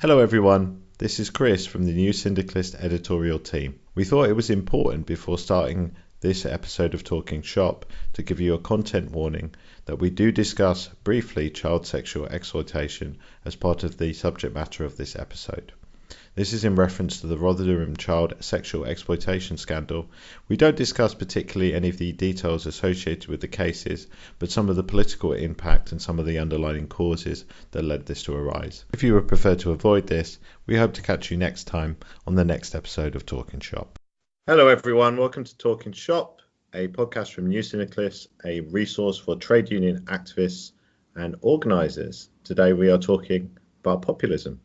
Hello, everyone. This is Chris from the New Syndicalist editorial team. We thought it was important before starting this episode of Talking Shop to give you a content warning that we do discuss briefly child sexual exploitation as part of the subject matter of this episode. This is in reference to the Rotherham child sexual exploitation scandal. We don't discuss particularly any of the details associated with the cases, but some of the political impact and some of the underlying causes that led this to arise. If you would prefer to avoid this, we hope to catch you next time on the next episode of Talking Shop. Hello, everyone. Welcome to Talking Shop, a podcast from New Syndicalist, a resource for trade union activists and organisers. Today we are talking about populism.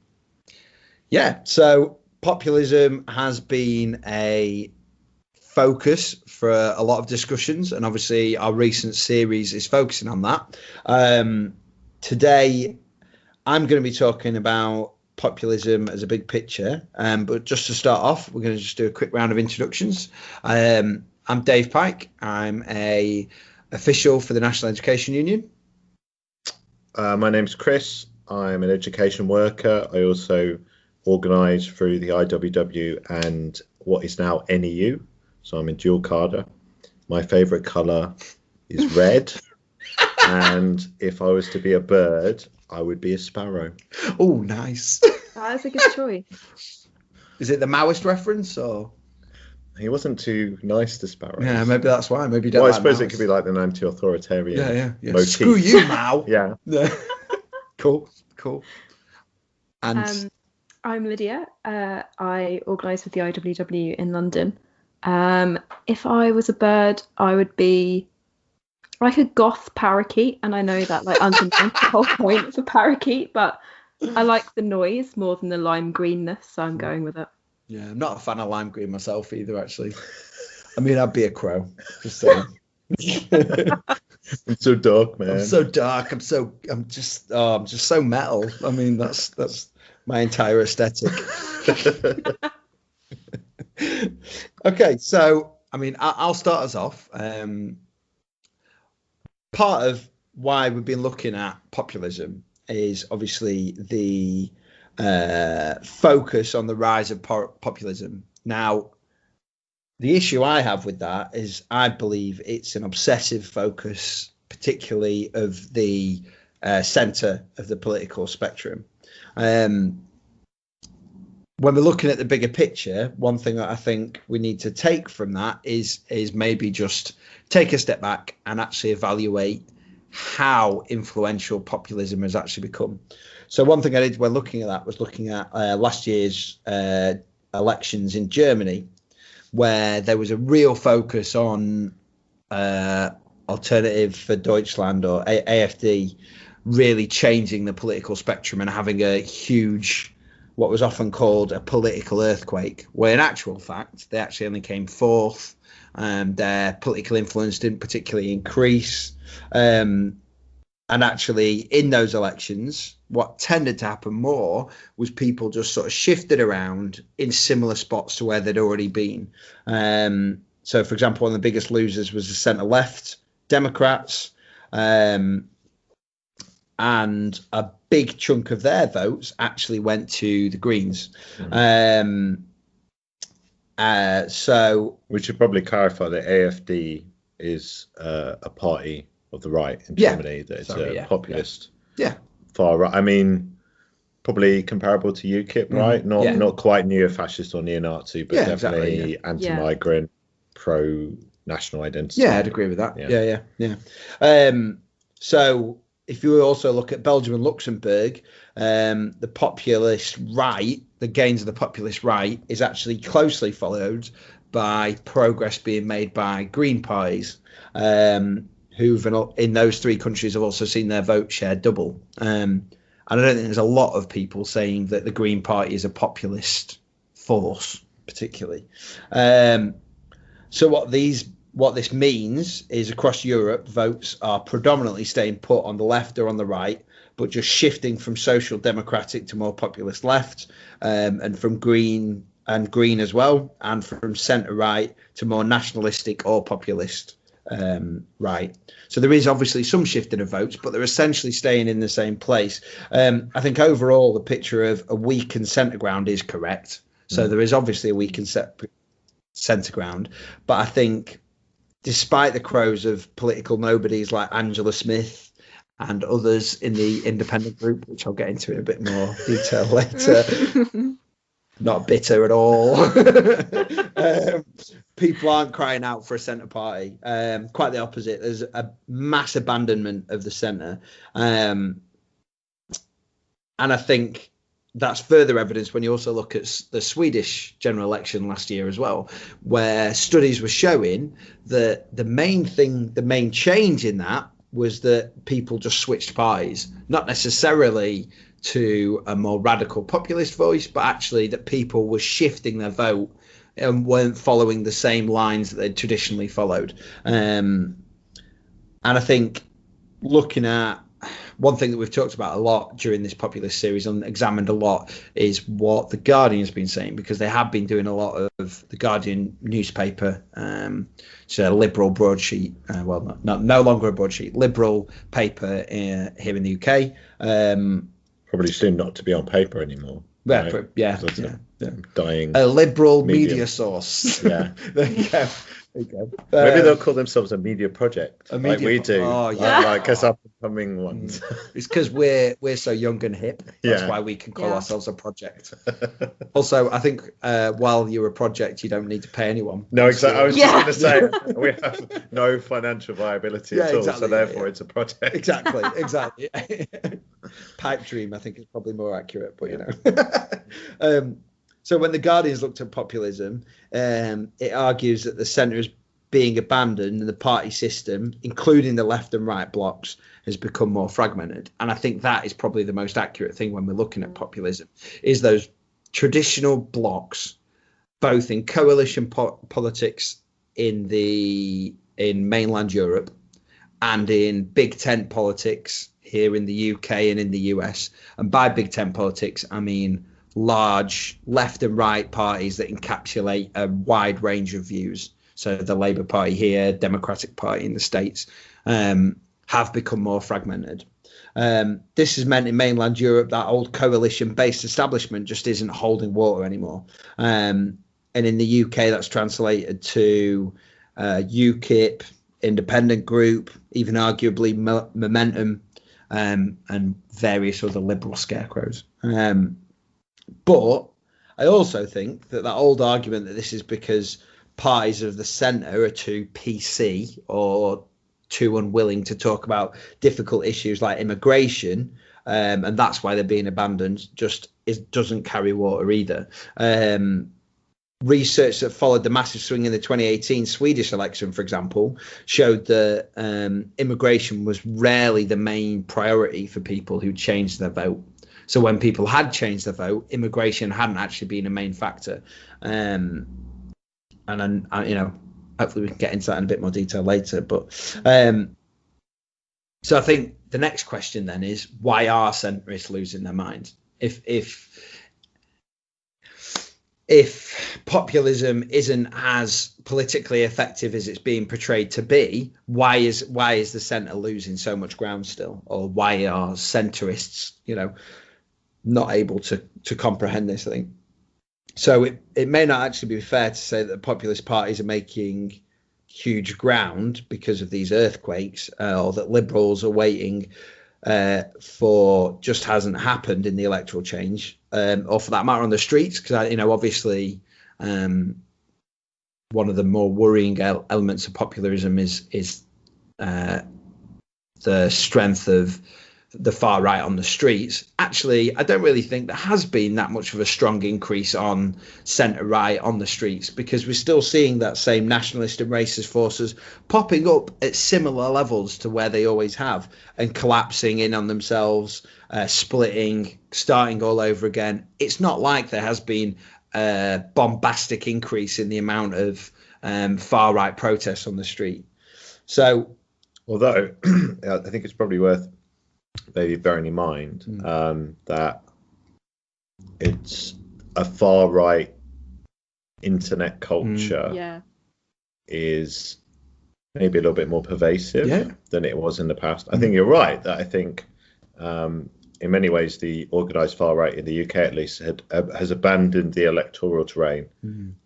Yeah, so populism has been a focus for a lot of discussions, and obviously our recent series is focusing on that. Um, today, I'm going to be talking about populism as a big picture, um, but just to start off, we're going to just do a quick round of introductions. Um, I'm Dave Pike. I'm a official for the National Education Union. Uh, my name's Chris. I'm an education worker. I also organised through the IWW and what is now NEU. So I'm in dual carder. My favourite colour is red. and if I was to be a bird, I would be a sparrow. Oh, nice. That is a good choice. Is it the Maoist reference or? He wasn't too nice to sparrows. Yeah, maybe that's why. Maybe you don't Well, I like suppose it could be like an anti-authoritarian. Yeah, yeah, yeah. motif. Screw you, Mao. Yeah. cool, cool. And Um, I'm Lydia. Uh, I organise with the IWW in London. Um, if I was a bird, I would be like a goth parakeet, and I know that like underneath the whole point of a parakeet, but I like the noise more than the lime greenness, so I'm going with it. yeah, I'm not a fan of lime green myself either. Actually, I mean, I'd be a crow. Just saying. It's so dark, man. I'm so dark. I'm so. I'm just. Oh, I'm just so metal. I mean, that's that's my entire aesthetic. okay, so I mean, I, I'll start us off. Um, part of why we've been looking at populism is obviously the uh, focus on the rise of po- populism. Now, the issue I have with that is I believe it's an obsessive focus, particularly of the uh, centre of the political spectrum. Um, when we're looking at the bigger picture, one thing that I think we need to take from that is is maybe just take a step back and actually evaluate how influential populism has actually become. So one thing I did when looking at that was looking at uh, last year's uh, elections in Germany, where there was a real focus on uh, Alternative for Deutschland or a- AFD really changing the political spectrum and having a huge what was often called a political earthquake, where in actual fact they actually only came fourth. Um, their political influence didn't particularly increase. Um, and actually, in those elections, what tended to happen more was people just sort of shifted around in similar spots to where they'd already been. Um, so, for example, one of the biggest losers was the centre left Democrats. Um, and a big chunk of their votes actually went to the Greens. Um, uh, so we should probably clarify that AFD is uh, a party of the right in Yeah. Germany. That it's Sorry, a yeah, populist, yeah. far right. I mean, probably comparable to UKIP, right? Not not quite neo-fascist or neo-Nazi, but definitely exactly, anti-migrant, pro-national identity. Yeah, I'd agree with that. Yeah. Yeah, yeah, yeah. Um, so if you also look at Belgium and Luxembourg, um, the populist right, the gains of the populist right, is actually closely followed by progress being made by Green parties, um, who've in, those three countries have also seen their vote share double. Um, and I don't think there's a lot of people saying that the Green Party is a populist force, particularly. Um, so what these what this means is across Europe, votes are predominantly staying put on the left or on the right, but just shifting from social democratic to more populist left, um, and from green and green as well, and from centre right to more nationalistic or populist. um, right. So there is obviously some shifting of votes, but they're essentially staying in the same place. Um, I think overall the picture of a weakened centre ground is correct. So there is obviously a weakened set, centre ground, but I think despite the crows of political nobodies like Angela Smith and others in the independent group, which I'll get into in a bit more detail later, not bitter at all. um, people aren't crying out for a centre party. Um, quite the opposite. There's a mass abandonment of the centre. Um, and I think that's further evidence when you also look at the Swedish general election last year as well, where studies were showing that the main thing, the main change in that was that people just switched parties, not necessarily to a more radical populist voice, but actually that people were shifting their vote and weren't following the same lines that they'd traditionally followed. Um, and I think looking at one thing that we've talked about a lot during this populist series and examined a lot is what the Guardian has been saying because they have been doing a lot of the Guardian newspaper. Um, it's a liberal broadsheet, uh, well, not, not, no longer a broadsheet, liberal paper uh, here in the UK. Um, Probably soon not to be on paper anymore. Yeah, right? yeah, yeah, yeah, dying. A liberal media, media source. Yeah, there you go. Maybe they'll call themselves a media project, a media like we do. Oh, yeah. Like us up and coming ones. it's because we're we're so young and hip. That's yeah. why we can call yeah. ourselves a project. also, I think uh, while you're a project, you don't need to pay anyone. No, exactly. I was yeah. just going to say we have no financial viability at all, exactly. so therefore it's a project. Exactly, exactly. Pipe dream, I think, is probably more accurate, but you know. um, so when the Guardians looked at populism, um, it argues that the centre is being abandoned and the party system, including the left and right blocks, has become more fragmented. And I think that is probably the most accurate thing when we're looking at populism, is those traditional blocks, both in coalition po- politics in the in mainland Europe and in big tent politics here in the UK and in the US. And by big tent politics, I mean large left and right parties that encapsulate a wide range of views. So the Labour Party here, Democratic Party in the States, um, have become more fragmented. Um, this has meant in mainland Europe that old coalition based establishment just isn't holding water anymore. Um, and in the UK, that's translated to uh, UKIP, independent group, even arguably Momentum, um, and various other liberal scarecrows. Um, but I also think that that old argument that this is because parties of the centre are too PC or too unwilling to talk about difficult issues like immigration, um, and that's why they're being abandoned, just doesn't carry water either. Um, research that followed the massive swing in the 2018 Swedish election, for example, showed that um, immigration was rarely the main priority for people who changed their vote. So when people had changed their vote, immigration hadn't actually been a main factor. Um, and then, uh, you know, hopefully we can get into that in a bit more detail later. But um, so I think the next question then is why are centrists losing their minds? If if if populism isn't as politically effective as it's being portrayed to be, why is why is the centre losing so much ground still, or why are centrists, you know, not able to to comprehend this. I think so. It it may not actually be fair to say that the populist parties are making huge ground because of these earthquakes, uh, or that liberals are waiting uh, for just hasn't happened in the electoral change, um, or for that matter on the streets. Because you know, obviously, um, one of the more worrying elements of populism is is uh, the strength of the far right on the streets. Actually, I don't really think there has been that much of a strong increase on centre right on the streets because we're still seeing that same nationalist and racist forces popping up at similar levels to where they always have and collapsing in on themselves, uh, splitting, starting all over again. It's not like there has been a bombastic increase in the amount of um, far right protests on the street. So, although I think it's probably worth maybe bearing in mind mm. um, that it's a far right internet culture mm. yeah. is maybe a little bit more pervasive Yeah. than it was in the past. I think you're right that I think um, in many ways the organised far right in the UK at least had, uh, has abandoned the electoral terrain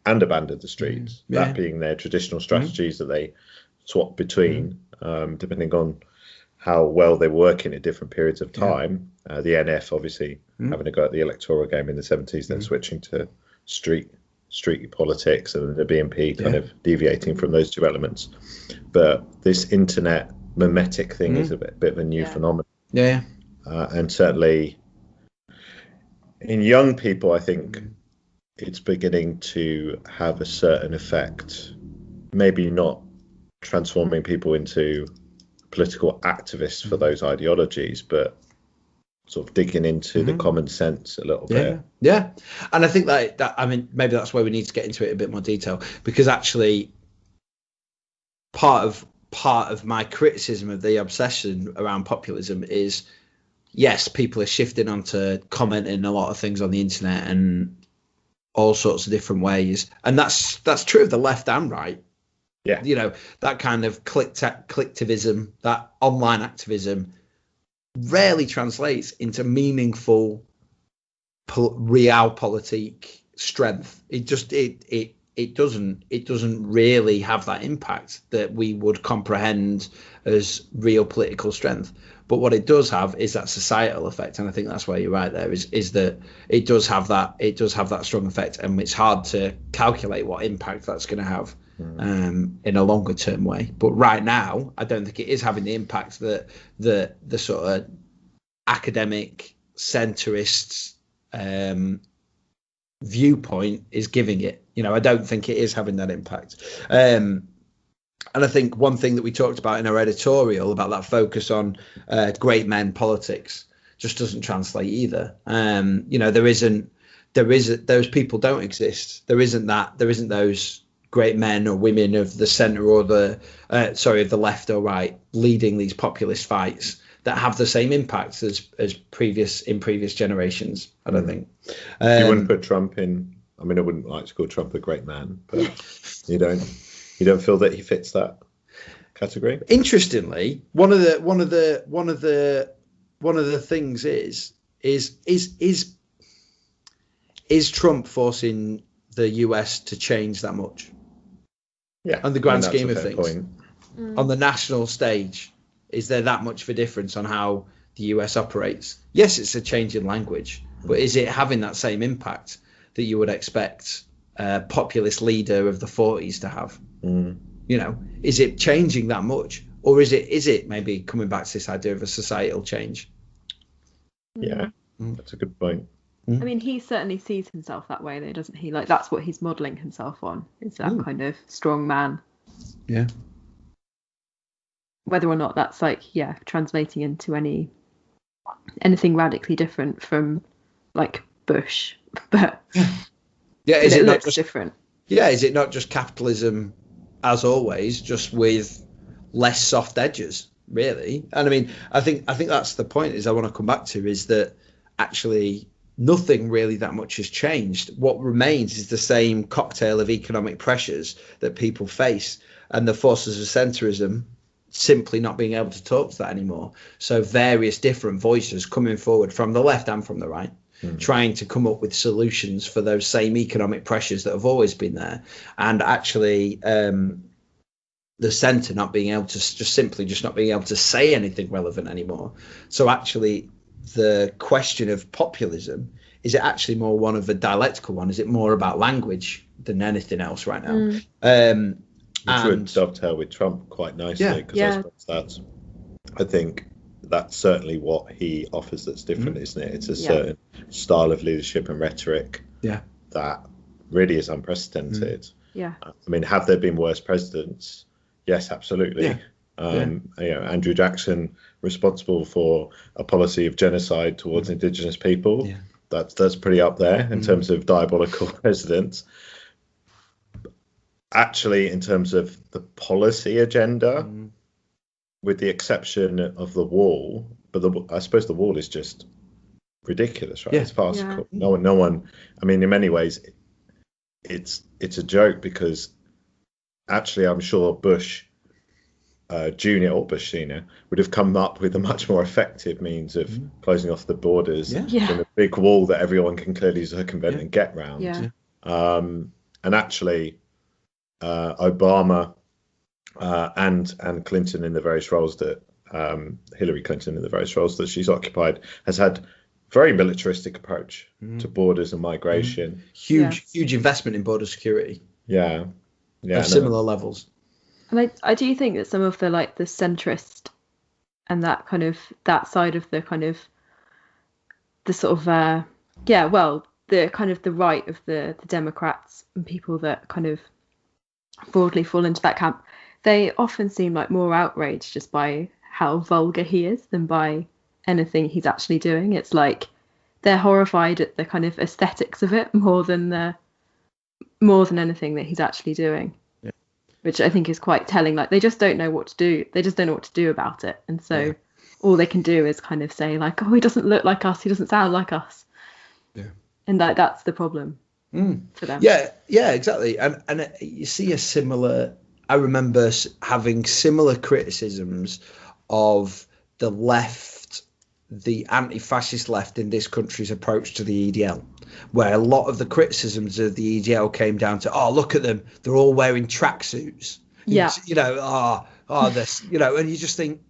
and abandoned the streets. Mm. Yeah. That being their traditional strategies that they swap between um, depending on how well they were working at different periods of time. Uh, the NF obviously Mm. having a go at the electoral game in the 70s, then switching to street street politics and the BNP kind Yeah. of deviating from those two elements. But this internet mimetic thing Mm. is a bit, bit of a new Yeah. phenomenon. Yeah. Uh, and certainly in young people, I think it's beginning to have a certain effect. Maybe not transforming people into political activists for mm-hmm. those ideologies, but sort of digging into the mm-hmm. common sense a little Yeah, bit. yeah, and I think that that I mean maybe that's where we need to get into it in a bit more detail because actually part of part of my criticism of the obsession around populism is yes, people are shifting onto commenting a lot of things on the internet and all sorts of different ways, and that's that's true of the left and right. Yeah. you know that kind of click collectivism, that online activism, rarely translates into meaningful pol- realpolitik strength. It just it it it doesn't it doesn't really have that impact that we would comprehend as real political strength. But what it does have is that societal effect, and I think that's where you're right. There is is that it does have that it does have that strong effect, and it's hard to calculate what impact that's going to have um, in a longer term way. But right now, I don't think it is having the impact that the the sort of academic centrists um, viewpoint is giving it. You know, I don't think it is having that impact. Um, and I think one thing that we talked about in our editorial about that focus on uh, great men politics just doesn't translate either. Um, you know, there isn't there isn't those people don't exist. There isn't that there isn't those great men or women of the center or the uh, sorry of the left or right leading these populist fights that have the same impact as as previous in previous generations. I don't think. you Um, wouldn't put Trump in. I mean, I wouldn't like to call Trump a great man, but you don't. You don't feel that he fits that category. interestingly, one of the one of the one of the one of the things is is is is is Trump forcing the US to change that much Yeah, On the grand I mean, scheme of things. point. on the national stage? Is there that much of a difference on how the US operates? Yes, it's a change in language, but is it having that same impact that you would expect a populist leader of the 40s to have? Mm. You know, is it changing that much, or is it is it maybe coming back to this idea of a societal change? Yeah, Mm. that's a good point. I mean, he certainly sees himself that way, though, doesn't he? Like that's what he's modelling himself on. Is that Mm. kind of strong man? Yeah. Whether or not that's like, yeah, translating into any anything radically different from like Bush, but Yeah, is it, it not just different. yeah? Is it not just capitalism, as always, just with less soft edges, really? And I mean, I think I think that's the point. Is I want to come back to is that actually nothing really that much has changed. What remains is the same cocktail of economic pressures that people face, and the forces of centrism simply not being able to talk to that anymore. So various different voices coming forward from the left and from the right, trying to come up with solutions for those same economic pressures that have always been there, and actually um, the centre not being able to just simply just not being able to say anything relevant anymore. So actually, the question of populism is it actually more one of a dialectical one? Is it more about language than anything else right now? Um, Which would dovetail with Trump quite nicely because Yeah. I suppose that's. I think that's certainly what he offers. That's different, Mm. isn't it? It's a Yeah. certain style of leadership and rhetoric. Yeah. That really is unprecedented. Yeah. I mean, have there been worse presidents? Yes, absolutely. Yeah. Um, You know, Andrew Jackson responsible for a policy of genocide towards indigenous people. Mm. Yeah. That's that's pretty up there in Mm. terms of diabolical presidents. Actually, in terms of the policy agenda, Mm. with the exception of the wall, but the, I suppose the wall is just ridiculous, right? Yeah. It's farcical. No one, no one. I mean, in many ways, it's it's a joke because actually, I'm sure Bush uh, Junior or Bush Senior would have come up with a much more effective means of closing off the borders Yeah. Yeah. than a big wall that everyone can clearly circumvent Yeah. and get round. Yeah. Um, and actually, uh, Obama uh, and and Clinton in the various roles that um, Hillary Clinton in the various roles that she's occupied has had very militaristic approach to borders and migration. Huge, huge investment in border security Yeah, yeah, of no. similar levels. And I, I do think that some of the like the centrist and that kind of that side of the kind of the sort of uh yeah, well, the kind of the right of the the Democrats and people that kind of broadly fall into that camp, they often seem like more outraged just by how vulgar he is than by anything he's actually doing. It's like they're horrified at the kind of aesthetics of it more than the more than anything that he's actually doing which I think is quite telling. Like they just don't know what to do. They just don't know what to do about it, and so Yeah. all they can do is kind of say like, "Oh, he doesn't look like us. He doesn't sound like us." Yeah. And that that's the problem Mm. for them. Yeah, yeah, exactly. And and uh, you see a similar. I remember having similar criticisms of the left, the anti-fascist left in this country's approach to the EDL, where a lot of the criticisms of the EDL came down to, oh, look at them, they're all wearing tracksuits. Yeah. You know, ah, ah, oh, oh, this, you know, and you just think.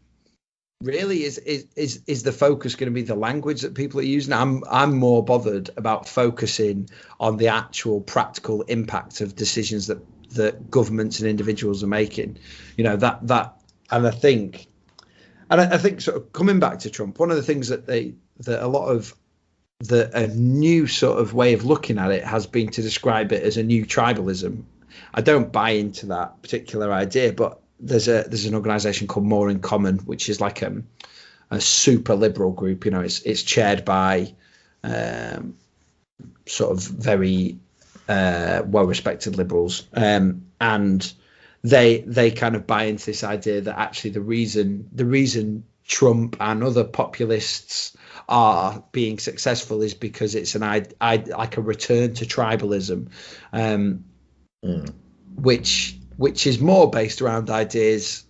Really, is is is is the focus going to be the language that people are using? I'm I'm more bothered about focusing on the actual practical impact of decisions that that governments and individuals are making. You know that that, and I think, and I, I think sort of coming back to Trump, one of the things that they that a lot of the a new sort of way of looking at it has been to describe it as a new tribalism. I don't buy into that particular idea, but there's a there's an organisation called More in Common, which is like um, a super liberal group. You know, it's it's chaired by um, sort of very uh, well respected liberals, um, and they they kind of buy into this idea that actually the reason the reason Trump and other populists are being successful is because it's an I, I like a return to tribalism, um, Mm. which which is more based around ideas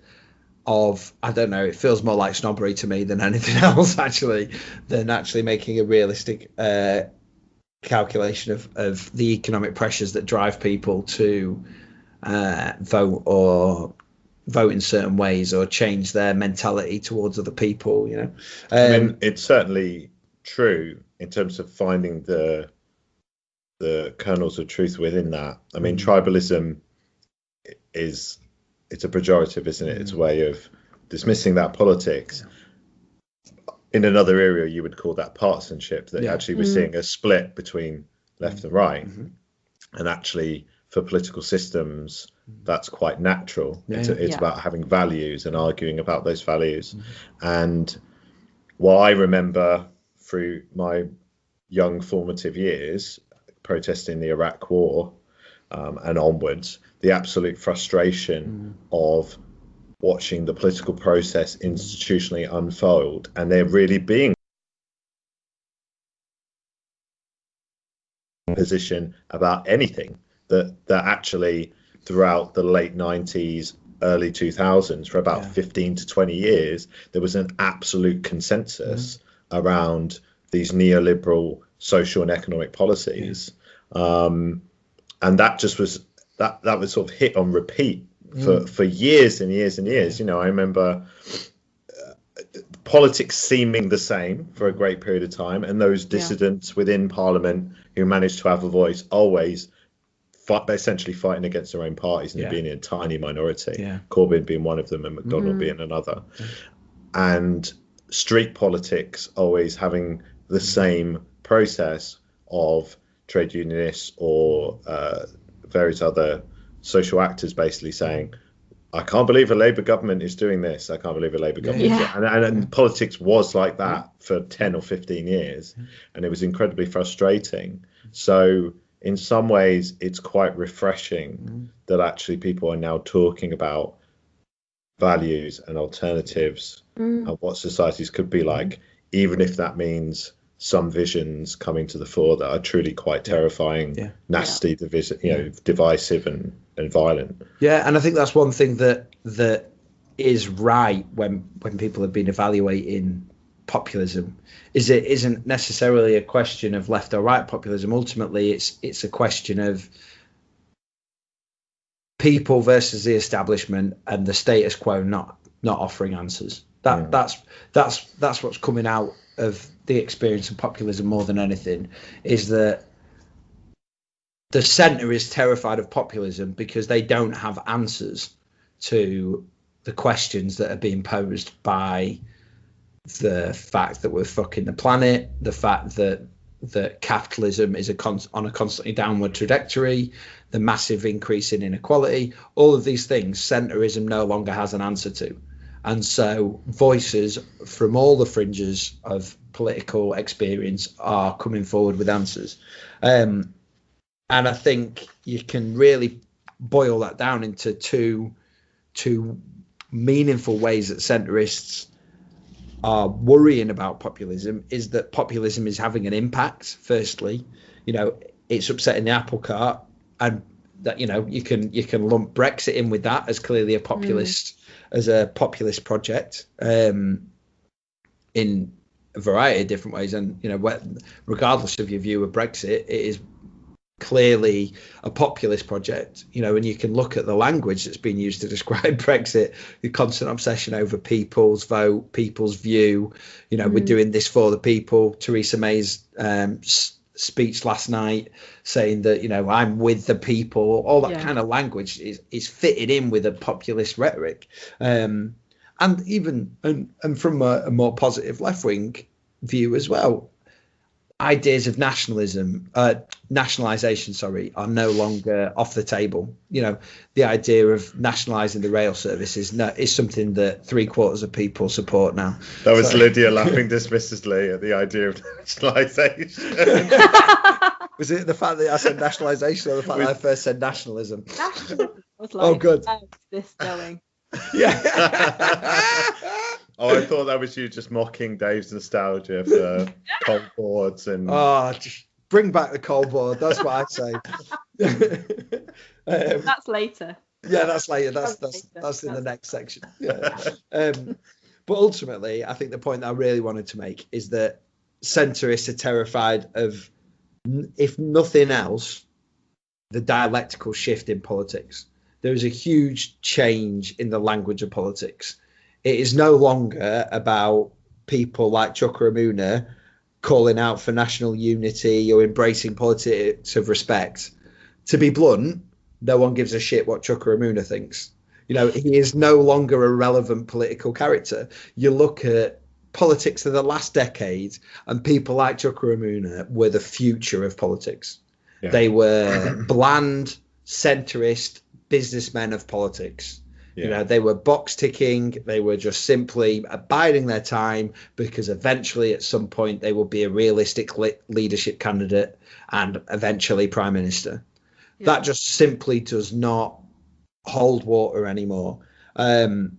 of I don't know. It feels more like snobbery to me than anything else, actually, than actually making a realistic uh, calculation of of the economic pressures that drive people to uh, vote or vote in certain ways or change their mentality towards other people. You know, I um, mean, it's certainly true in terms of finding the the kernels of truth within that. I mean, Mm. tribalism is it's a pejorative, isn't it? It's a way of dismissing that politics. In another area, you would call that partisanship. That Yeah. actually we're Mm. seeing a split between left and right, Mhm. and actually for political systems, mm-hmm. that's quite natural. Yeah, it's it's Yeah. about having values and arguing about those values. Mm-hmm. And what I remember through my young formative years, protesting the Iraq War um, and onwards, the absolute frustration mm-hmm. of watching the political process institutionally unfold and there really being a position about anything that that actually throughout the late 90s early 2000s for about Yeah. 15 to 20 years there was an absolute consensus around these neoliberal social and economic policies. Um, and that just was that that was sort of hit on repeat for for years and years and years. You know i remember uh, politics seeming the same for a great period of time and those dissidents within parliament who managed to have a voice always fight, essentially fighting against their own parties and Yeah. being in a tiny minority Yeah. corbyn being one of them and McDonnell Mm. being another and street politics always having the same process of trade unionists or uh, various other social actors basically saying, I can't believe a Labour government is doing this. I can't believe a Labour government. is Yeah. doing-" And, and, and politics was like that for 10 or 15 years. And it was incredibly frustrating. So, in some ways, it's quite refreshing that actually people are now talking about values and alternatives Mm. and what societies could be like, even if that means some visions coming to the fore that are truly quite terrifying, Yeah. nasty, divisi- you know, divisive and, and violent. Yeah, and I think that's one thing that that is right when when people have been evaluating populism is it isn't necessarily a question of left or right populism ultimately it's it's a question of people versus the establishment and the status quo not not offering answers that Yeah. that's that's that's what's coming out of the experience of populism more than anything is that the center is terrified of populism because they don't have answers to the questions that are being posed by the fact that we're fucking the planet, the fact that that capitalism is a con- on a constantly downward trajectory, the massive increase in inequality, all of these things, centrism no longer has an answer to. And so voices from all the fringes of political experience are coming forward with answers. Um, and I think you can really boil that down into two two meaningful ways that centrists are worrying about populism is that populism is having an impact firstly. You know it's upsetting the apple cart and that you know you can you can lump brexit in with that as clearly a populist as a populist project um in a variety of different ways. And you know regardless of your view of brexit it is clearly a populist project, you know, and you can look at the language that's been used to describe Brexit, the constant obsession over people's vote, people's view. You know, we're Mm. doing this for the people. Theresa May's um, speech last night saying that, you know, I'm with the people, all that Yeah. kind of language is, is fitted in with a populist rhetoric. Um, and even, and, and from a, a more positive left wing view as well, ideas of nationalism, uh, nationalisation, sorry, are no longer off the table. You know, the idea of nationalising the rail service is no, is something that three quarters of people support now. That was So- Lydia laughing dismissively at the idea of nationalisation. Was it the fact that I said nationalisation or the fact With- that I first said nationalism? Nationalism was Oh, good. This going? Yeah. Oh, I thought that was you just mocking Dave's nostalgia for coal boards and oh, just bring back the coal board. That's what I say. um, That's later. yeah, that's later. That's That's that's later. that's in the That's- next section. Yeah. Um, but ultimately, I think the point that I really wanted to make is that centrists are terrified of, if nothing else, the dialectical shift in politics. There is a huge change in the language of politics. It is no longer about people like Chuka Umunna calling out for national unity or embracing politics of respect. To be blunt, no one gives a shit what Chuka Umunna thinks. You know, he is no longer a relevant political character. You look at politics of the last decade, and people like Chuka Umunna were the future of politics. Yeah. They were bland, centrist businessmen of politics. You know, they were box ticking. They were just simply abiding their time because eventually, at some point, they will be a realistic le- leadership candidate and eventually prime minister. That just simply does not hold water anymore. Um,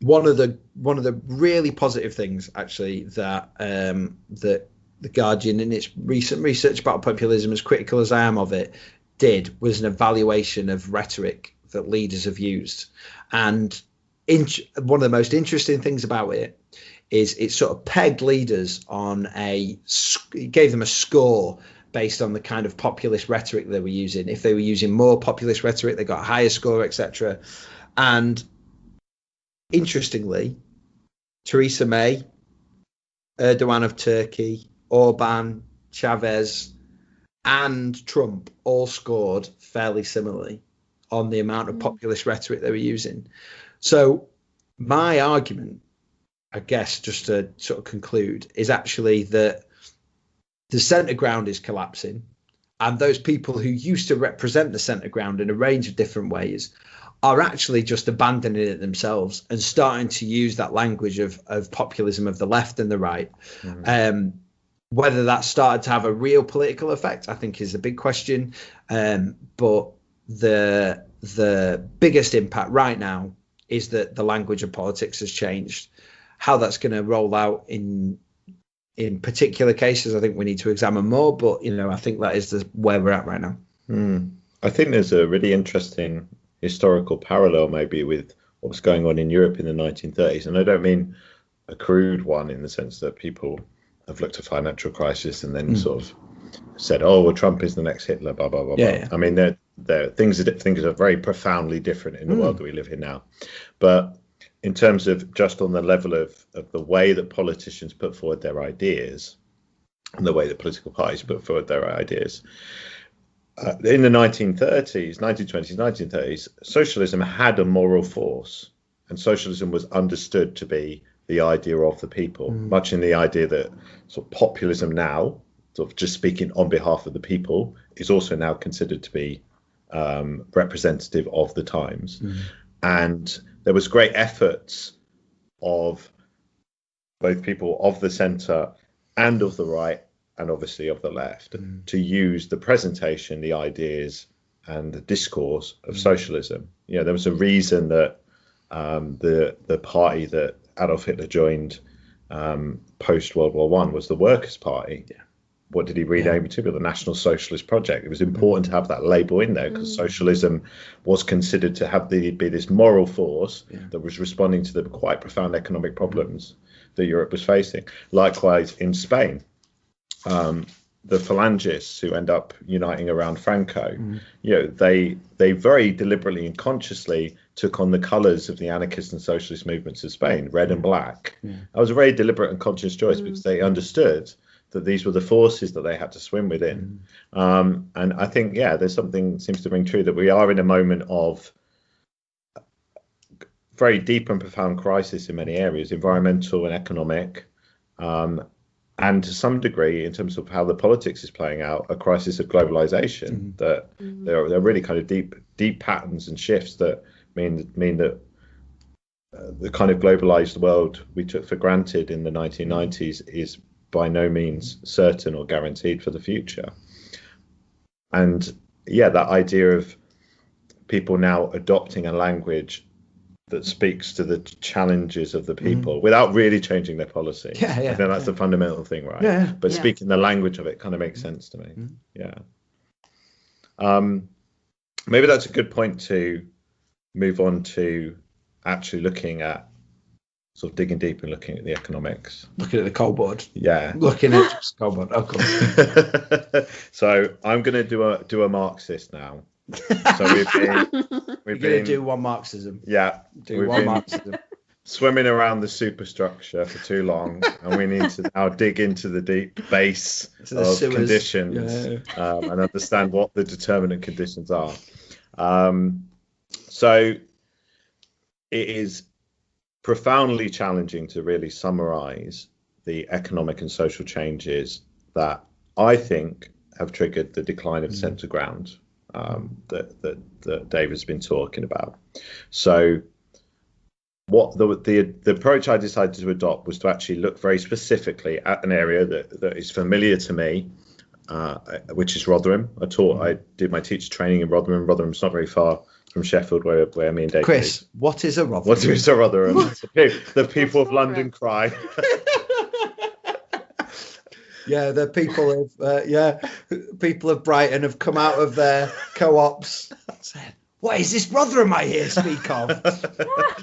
one of the one of the really positive things, actually, that um, that the Guardian, in its recent research about populism, as critical as I am of it, did was an evaluation of rhetoric that leaders have used. And in, one of the most interesting things about it is it sort of pegged leaders on a, it gave them a score based on the kind of populist rhetoric they were using. If they were using more populist rhetoric, they got a higher score, etc. And interestingly, Theresa May, Erdogan of Turkey, Orban, Chavez, and Trump all scored fairly similarly on the amount of Mm. populist rhetoric they were using. So, my argument, I guess, just to sort of conclude, is actually that the centre ground is collapsing, and those people who used to represent the centre ground in a range of different ways are actually just abandoning it themselves and starting to use that language of, of populism of the left and the right. Mhm. Um, whether that started to have a real political effect, I think, is a big question. Um, but the the biggest impact right now is that the language of politics has changed. How that's going to roll out in in particular cases, I think we need to examine more. But you know, I think that is the, where we're at right now. Hmm. I think there's a really interesting historical parallel maybe with what was going on in Europe in the 1930s. And I don't mean a crude one in the sense that people have looked at financial crisis and then Mm. sort of said, "Oh, well, Trump is the next Hitler." Blah blah blah. Yeah, blah. yeah. I mean, there, there things are things are very profoundly different in the Mm. world that we live in now. But in terms of just on the level of of the way that politicians put forward their ideas and the way that political parties put forward their ideas. Uh, in the 1930s, 1920s, 1930s, socialism had a moral force, and socialism was understood to be the idea of the people, Mm. much in the idea that sort of populism now, sort of just speaking on behalf of the people, is also now considered to be um, representative of the times. Mm. And there was great efforts of both people of the centre and of the right, and obviously of the left, Mm. to use the presentation, the ideas, and the discourse of Mm. socialism. You know, there was a reason that um, the the party that Adolf Hitler joined um, post World War One was the Workers' Party. Yeah. What did he rename it to? The National Socialist Project. It was important to have that label in there because Mm. socialism was considered to have the be this moral force Yeah. that was responding to the quite profound economic problems that Europe was facing. Likewise, in Spain, um, the Phalangists who end up uniting around Franco, Mm. you know, they they very deliberately and consciously took on the colours of the anarchist and socialist movements of Spain, red and black. Yeah. That was a very deliberate and conscious choice Mm. because they understood that these were the forces that they had to swim within. Um, and I think, yeah, there's something seems to ring true that we are in a moment of very deep and profound crisis in many areas, environmental and economic, um, and to some degree, in terms of how the politics is playing out, a crisis of globalization. Mhm. That Mm. there are, there are really kind of deep deep patterns and shifts that mean mean that uh, the kind of globalized world we took for granted in the 1990s is by no means certain or guaranteed for the future. And yeah, that idea of people now adopting a language that speaks to the challenges of the people without really changing their policy. Mm. Yeah, yeah, I think that's yeah. the fundamental thing, right? Yeah. But Yeah. speaking the language of it kind of makes sense to me. Mm. Yeah. Um, maybe that's a good point to move on to actually looking at sort of digging deep and looking at the economics. Looking at the coal board. Yeah. Looking at the coal board. Oh, cool. so I'm going to do a do a Marxist now. So we've been You're we've going to been do one Marxism. yeah Do We've one been- Marxism. swimming around the superstructure for too long, and we need to now dig into the deep base the of sewers. conditions Yeah. um, and understand what the determinant conditions are. Um, so it is profoundly challenging to really summarize the economic and social changes that I think have triggered the decline of Mm. centre ground um, that, that, that Dave has been talking about. So what the, the the approach I decided to adopt was to actually look very specifically at an area that, that is familiar to me, uh, which is Rotherham. I taught, I did my teacher training in Rotherham. Rotherham's not very far from Sheffield, where where me and Dave. Chris, what is a Rotherham? what is a Rotherham? The, people of London cry. Yeah, the people of uh, yeah, people of Brighton have come out of their co-ops. Said, "What is this Rotherham I hear speak of?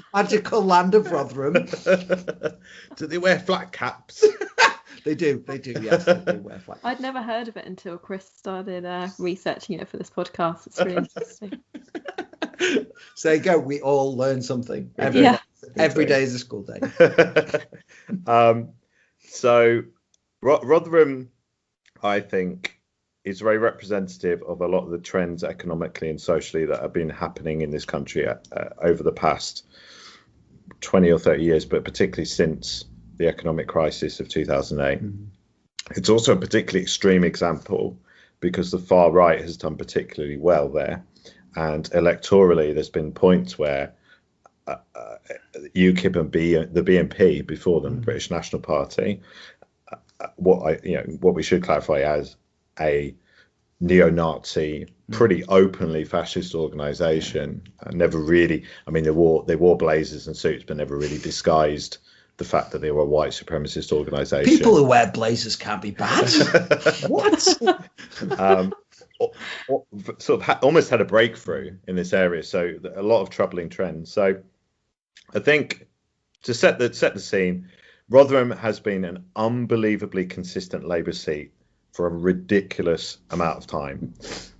Magical land of Rotherham." do they wear flat caps? They do, they do. Yes, they do wear flat. I'd never heard of it until Chris started uh, researching it for this podcast. It's really interesting. So there you go. We all learn something. Every, Yeah. every day is a school day. um, so Ro- Rotherham, I think, is very representative of a lot of the trends economically and socially that have been happening in this country uh, uh, over the past 20 or 30 years, but particularly since the economic crisis of 2008. Mhm. It's also a particularly extreme example because the far right has done particularly well there. And electorally, there's been points where uh, uh, UKIP and B, the BNP before them, Mm. British National Party, uh, uh, what I you know what we should clarify as a neo-Nazi, Mm. pretty openly fascist organisation. Uh, never really, I mean, they wore they wore blazers and suits, but never really disguised the fact that they were a white supremacist organisation. People who wear blazers can't be bad. what? um, sort of ha- almost had a breakthrough in this area. So a lot of troubling trends. So I think to set the set the scene, Rotherham has been an unbelievably consistent Labour seat for a ridiculous amount of time.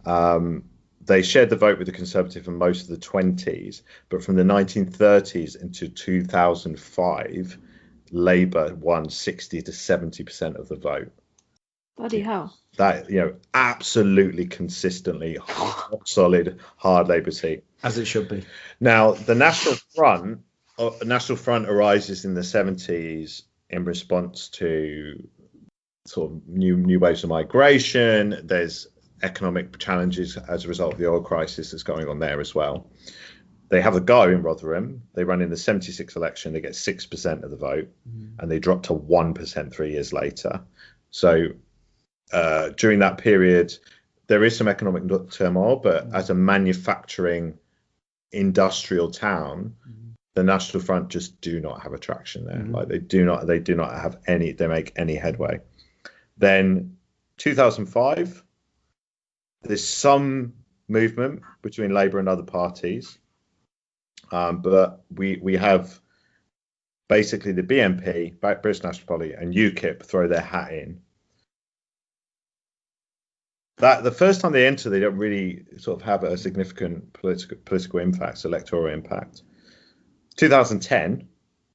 Um, they shared the vote with the Conservative for most of the 20s, but from the 1930s into 2005, Labour won 60 to 70% of the vote. Bloody hell. That, you know, absolutely consistently solid, hard Labour seat. As it should be. Now, the National Front, uh, National Front arises in the 70s in response to sort of new new waves of migration. There's economic challenges as a result of the oil crisis that's going on there as well. They have a go in Rotherham. They run in the 76 election. They get 6% of the vote mm. and they drop to 1% three years later. So uh, during that period, there is some economic turmoil, but mm. as a manufacturing industrial town, mm. the National Front just do not have attraction there. Mm. Like they do not, they do not have any, they make any headway. Then 2005, there's some movement between Labour and other parties, um, but we we have basically the BNP, British National Party, and UKIP throw their hat in. That the first time they enter, they don't really sort of have a significant political political impact, electoral impact. 2010,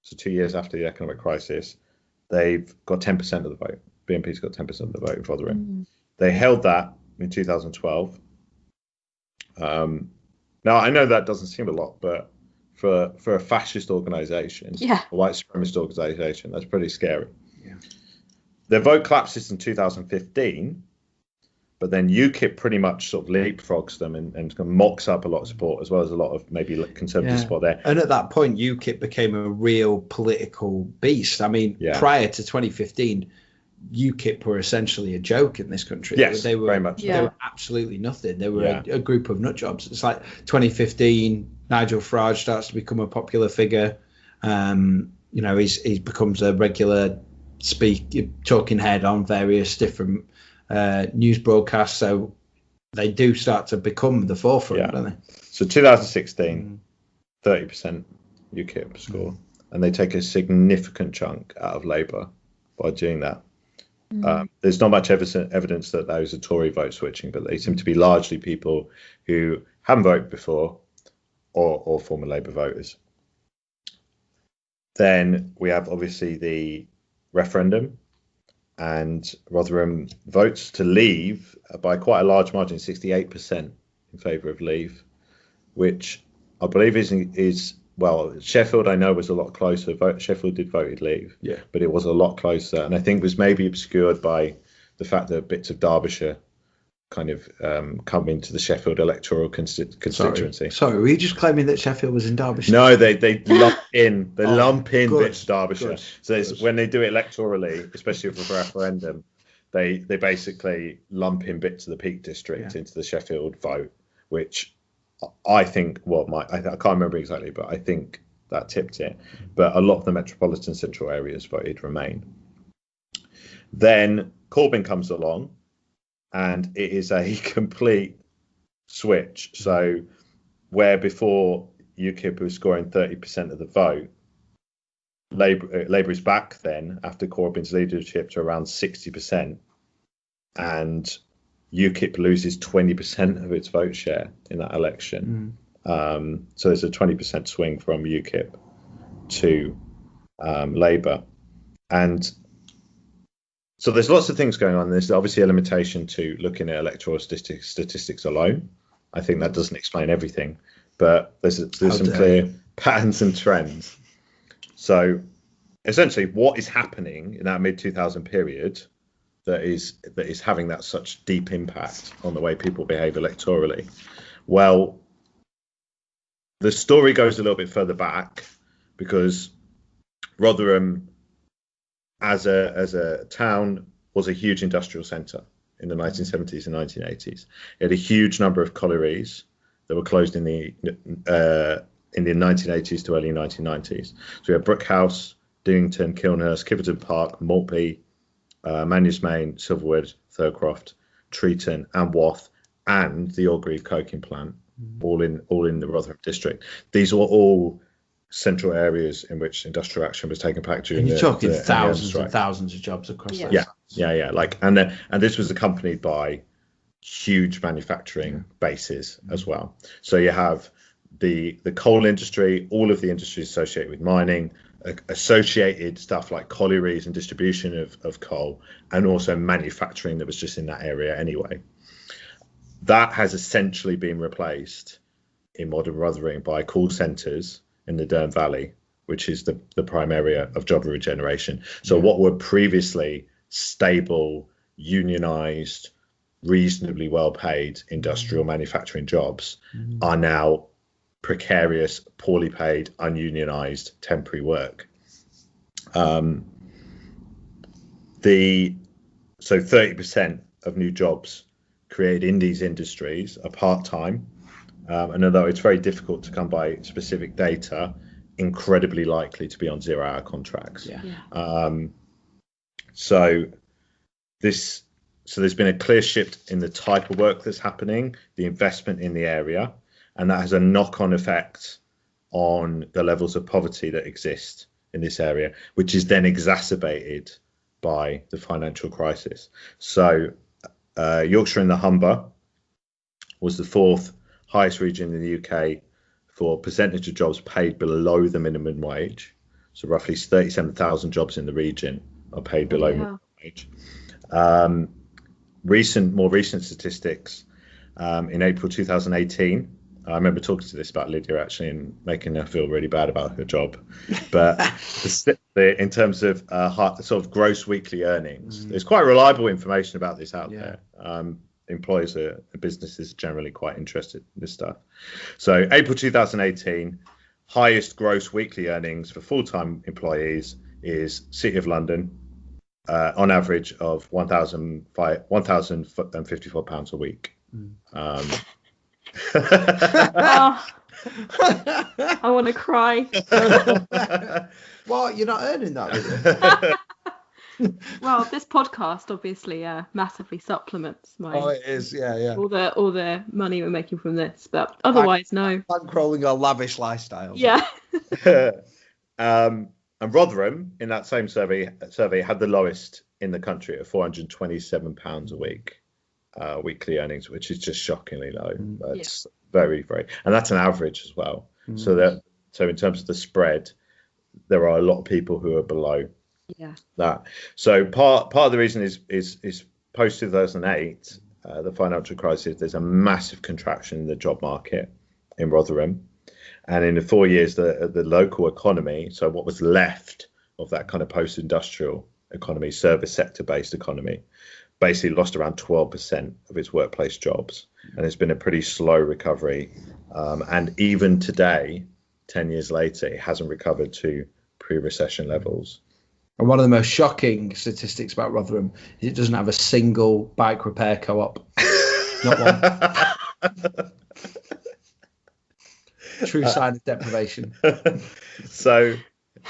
so two years after the economic crisis, they've got 10% of the vote. BNP's got 10% of the vote in the Mm. They held that in 2012. Um, now I know that doesn't seem a lot, but for for a fascist organisation, yeah. a white supremacist organisation, that's pretty scary. Yeah. Their vote collapses in 2015, but then UKIP pretty much sort of leapfrogs them and, and mocks up a lot of support as well as a lot of maybe conservative yeah. support there. And at that point, UKIP became a real political beast. I mean, yeah. prior to 2015 UKIP were essentially a joke in this country. Yes, they were very much. They were absolutely nothing. They were yeah. a, a, group of nut jobs. It's like 2015. Nigel Farage starts to become a popular figure. Um, you know, he's he becomes a regular speak talking head on various different uh, news broadcasts. So they do start to become the forefront, yeah. don't they? So 2016, 30% UKIP score, mm. and they take a significant chunk out of Labour by doing that. Mm. Um, there's not much evidence that those are Tory vote switching, but they seem to be largely people who haven't voted before or, or former Labour voters. Then we have obviously the referendum, and Rotherham votes to leave by quite a large margin, 68% in favour of leave, which I believe is is well, Sheffield I know was a lot closer. Vote, Sheffield did voted leave, yeah, but it was a lot closer, and I think was maybe obscured by the fact that bits of Derbyshire kind of um, come into the Sheffield electoral constituency. Sorry. Sorry, were you just claiming that Sheffield was in Derbyshire? No, they they lump in they oh, lump in good, bits of Derbyshire. Good, so good. when they do it electorally, especially for a referendum, they they basically lump in bits of the Peak District yeah. into the Sheffield vote, which I think, well, my I, I, can't remember exactly, but I think that tipped it. But a lot of the metropolitan central areas voted Remain. Then Corbyn comes along, and it is a complete switch. So where before UKIP was scoring 30% of the vote, Labour, uh, Labour is back then after Corbyn's leadership to around 60%. And UKIP loses 20% of its vote share in that election. Mm. Um, so there's a 20% swing from UKIP to um, Labour. And so there's lots of things going on. There's obviously a limitation to looking at electoral statistics, statistics alone. I think that doesn't explain everything, but there's, there's some clear patterns and trends. So essentially, what is happening in that mid 2000 period that is that is having that such deep impact on the way people behave electorally? Well, the story goes a little bit further back because Rotherham, as a as a town, was a huge industrial centre in the 1970s and 1980s. It had a huge number of collieries that were closed in the uh, in the 1980s to early 1990s. So we had Brookhouse, Dinnington, Kilnhurst, Kiveton Park, Maltby, uh, Manvers Main, Silverwood, Thurcroft, Treeton, and Wath, and the Orgreave coking plant, mm. all in all in the Rotherham district. These were all central areas in which industrial action was taking place during And you're the, talking the MBM thousands strike. and thousands of jobs across Yeah. those. Yeah, yeah, yeah. Like, and then, and this was accompanied by huge manufacturing bases mm-hmm. as well. So you have the the coal industry, all of the industries associated with mining, associated stuff like collieries and distribution of, of coal, and also manufacturing that was just in that area anyway. That has essentially been replaced in modern Rotherham by call centres in the Dearne Valley, which is the, the prime area of job regeneration. So what were previously stable, unionised, reasonably well paid industrial manufacturing jobs are now precarious, poorly paid, ununionized temporary work. Um, the so 30% of new jobs created in these industries are part time, um, and although it's very difficult to come by specific data, incredibly likely to be on zero hour contracts. Yeah. Yeah. Um, so this so there's been a clear shift in the type of work that's happening, the investment in the area, and that has a knock-on effect on the levels of poverty that exist in this area, which is then exacerbated by the financial crisis. So uh, Yorkshire and the Humber was the fourth highest region in the UK for percentage of jobs paid below the minimum wage. So roughly 37,000 jobs in the region are paid below Yeah. minimum wage. Um, recent, more recent statistics um, in April 2018. I remember talking to this about Lydia actually and making her feel really bad about her job. But the, st- the, in terms of uh, sort of gross weekly earnings, there's quite reliable information about this out Yeah. there. Um, employers are businesses are generally quite interested in this stuff. So April 2018, highest gross weekly earnings for full-time employees is City of London, uh, on average of 1,054 pounds a week. Um, Oh, I want to cry. well, You're not earning that, with it? Well, this podcast obviously uh, massively supplements my Oh, it is. Yeah, yeah. all the all the money we're making from this, but otherwise, no. Bankrolling our lavish lifestyle. Yeah. um, and Rotherham, in that same survey, survey had the lowest in the country at 427 pounds a week, uh, weekly earnings, which is just shockingly low. Mm. That's very, very, and that's an average as well. So that, so in terms of the spread, there are a lot of people who are below Yeah. that. So part part of the reason is is is post 2008, uh, the financial crisis. There's a massive contraction in the job market in Rotherham, and in the four years, the the local economy, so what was left of that kind of post-industrial economy, service sector based economy, basically lost around 12% of its workplace jobs, and it's been a pretty slow recovery. Um, and even today, 10 years later, it hasn't recovered to pre-recession levels. And one of the most shocking statistics about Rotherham is it doesn't have a single bike repair co-op. Not one. True sign of deprivation. so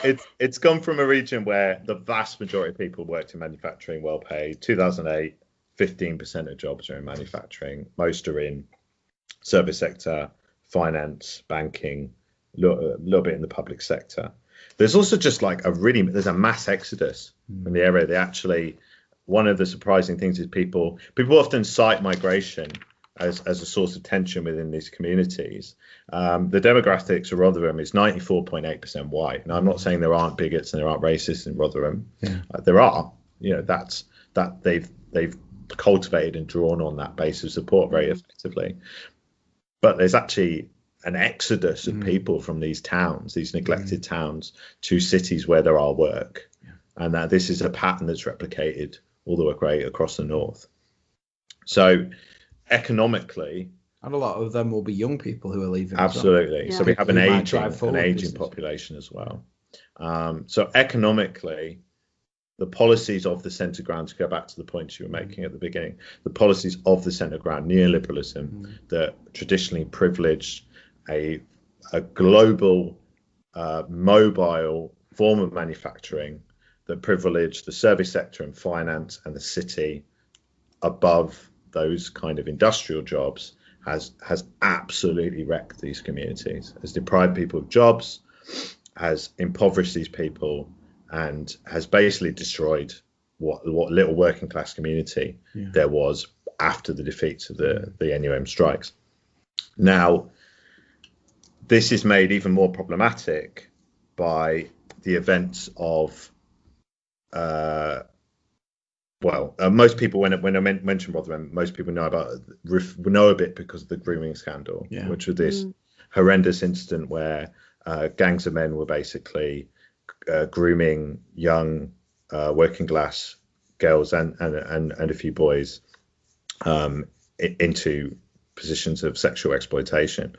it's it's gone from a region where the vast majority of people worked in manufacturing, well paid. 2008, 15% of jobs are in manufacturing. Most are in service sector, finance, banking, a little, little bit in the public sector. There's also just like a really there's a mass exodus from the area. They actually one of the surprising things is people people often cite migration as, as a source of tension within these communities. Um, the demographics of Rotherham is 94.8% white. And I'm not saying there aren't bigots and there aren't racists in Rotherham. Yeah. Uh, there are. You know, that's that they've they've cultivated and drawn on that base of support very effectively. But there's actually an exodus of people from these towns, these neglected towns, to cities where there are work, and that this is a pattern that's replicated all the way across the north. So, economically, And a lot of them will be young people who are leaving. as well. absolutely. So we have an aging, an aging business. population as well. Um, so economically, the policies of the centre ground, to go back to the point you were making at the beginning, the policies of the centre ground, neoliberalism, Mm. that traditionally privileged a, a global, uh, mobile form of manufacturing that privileged the service sector and finance and the city above those kind of industrial jobs has has absolutely wrecked these communities, has deprived people of jobs, has impoverished these people and has basically destroyed what what little working class community Yeah. there was after the defeats of the the NUM strikes. Now, this is made even more problematic by the events of uh, well, uh, most people when when I men- mention Rotherham, most people know about ref- know a bit because of the grooming scandal, Yeah. which was this Mm. horrendous incident where uh, gangs of men were basically uh, grooming young uh, working class girls and and and, and a few boys um, i- into positions of sexual exploitation.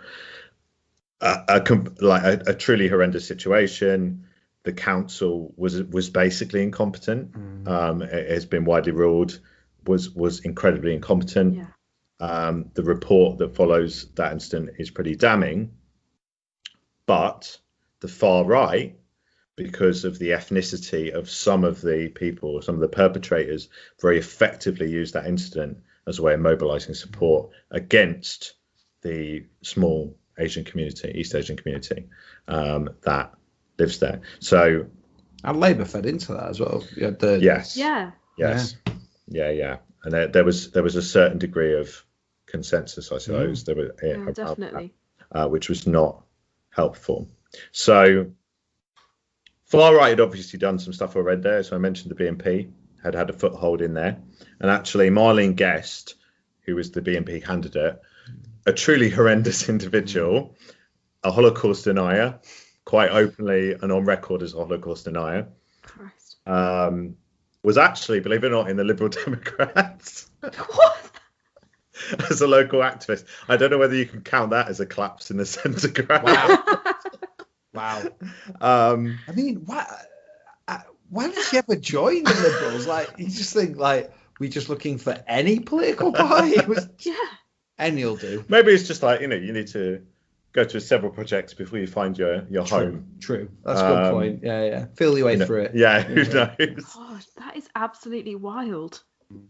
A, a, like a, a truly horrendous situation. The council was was basically incompetent. Mm. Um, it has been widely ruled was was incredibly incompetent. Yeah. Um, the report that follows that incident is pretty damning, but the far right, because of the ethnicity of some of the people, some of the perpetrators, very effectively used that incident as a way of mobilizing support against the small Asian community, East Asian community um, that lives there. So, And Labour fed into that as well. You the yes. Yeah. Yes. Yeah, yeah. And there, there was there was a certain degree of consensus, I suppose, there was Yeah, around that, definitely. uh, which was not helpful. So far right had obviously done some stuff already there. So I mentioned the BNP had had a foothold in there, and actually Marlene Guest, who was the BNP candidate, a truly horrendous individual, a Holocaust denier, quite openly and on record as a Holocaust denier Christ. um, was actually, believe it or not, in the Liberal Democrats What? as a local activist. I don't know whether you can count that as a collapse in the centre ground. Wow. wow. Um, I mean, why? uh, Why did she ever join the Liberals? Like, you just think like we're just looking for any political party. It was yeah. Any'll do. maybe it's just like you know you need to go to several projects before you find your your home. True. That's a good Um, point. Yeah, yeah. Feel your way You know, through it. Yeah, who Yeah. knows? God, that is absolutely wild.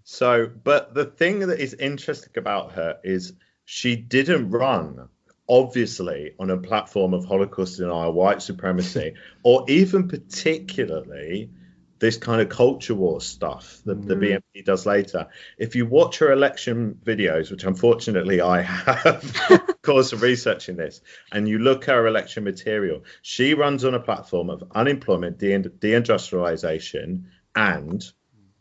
So, but the thing that is interesting about her is she didn't run, obviously, on a platform of Holocaust denial, white supremacy, or even particularly this kind of culture war stuff that the Mm. BNP does later. If you watch her election videos, which unfortunately I have caused some research in this, and you look at her election material, she runs on a platform of unemployment, de- deindustrialization, and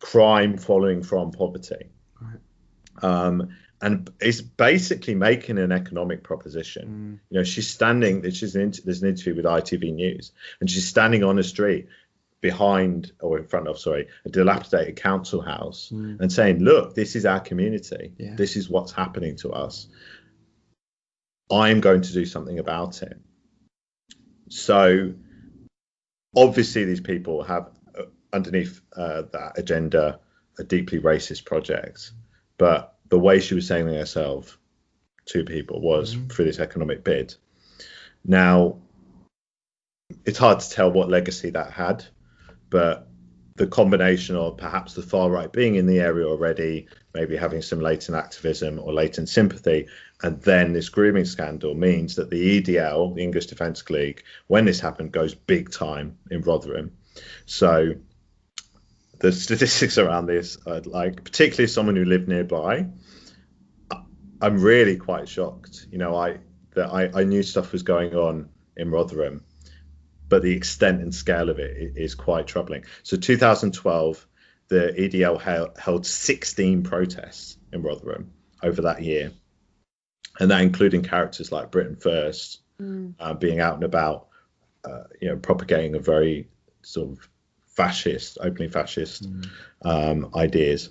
crime following from poverty. Right. Um, and it's basically making an economic proposition. You know, she's standing. She's an, there's an interview with ITV News, and she's standing on a street behind or in front of, sorry, a dilapidated council house, Mm. and saying, "Look, this is our community. Yeah. This is what's happening to us. I am going to do something about it." So, obviously, these people have uh, underneath uh, that agenda a deeply racist project, but the way she was saying herself to people was Mhm. through this economic bid. Now, it's hard to tell what legacy that had, but the combination of perhaps the far right being in the area already, maybe having some latent activism or latent sympathy, and then this grooming scandal means that the EDL, the English Defence League, when this happened, goes big time in Rotherham. So the statistics around this, are like particularly someone who lived nearby, I'm really quite shocked. You know, I that I, I knew stuff was going on in Rotherham, but the extent and scale of it is quite troubling. So 2012, the EDL held, held 16 protests in Rotherham over that year, and that including characters like Britain First Mm. uh, being out and about, uh, you know, propagating a very sort of fascist, openly fascist um, ideas.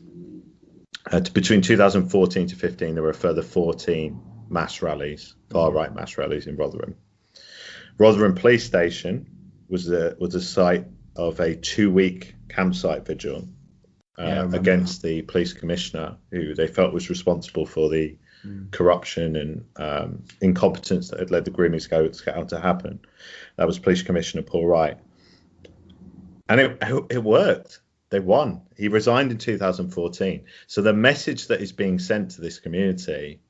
Uh, t- between 2014 to 15, there were a further 14 mass rallies, far right mass rallies in Rotherham. Rotherham Police Station was the was the site of a two-week campsite vigil uh, Yeah, against the police commissioner, who they felt was responsible for the Mm. corruption and um, incompetence that had led the grooming scandal to happen. That was Police Commissioner Paul Wright, and it it worked. They won. He resigned in 2014. So the message that is being sent to this community,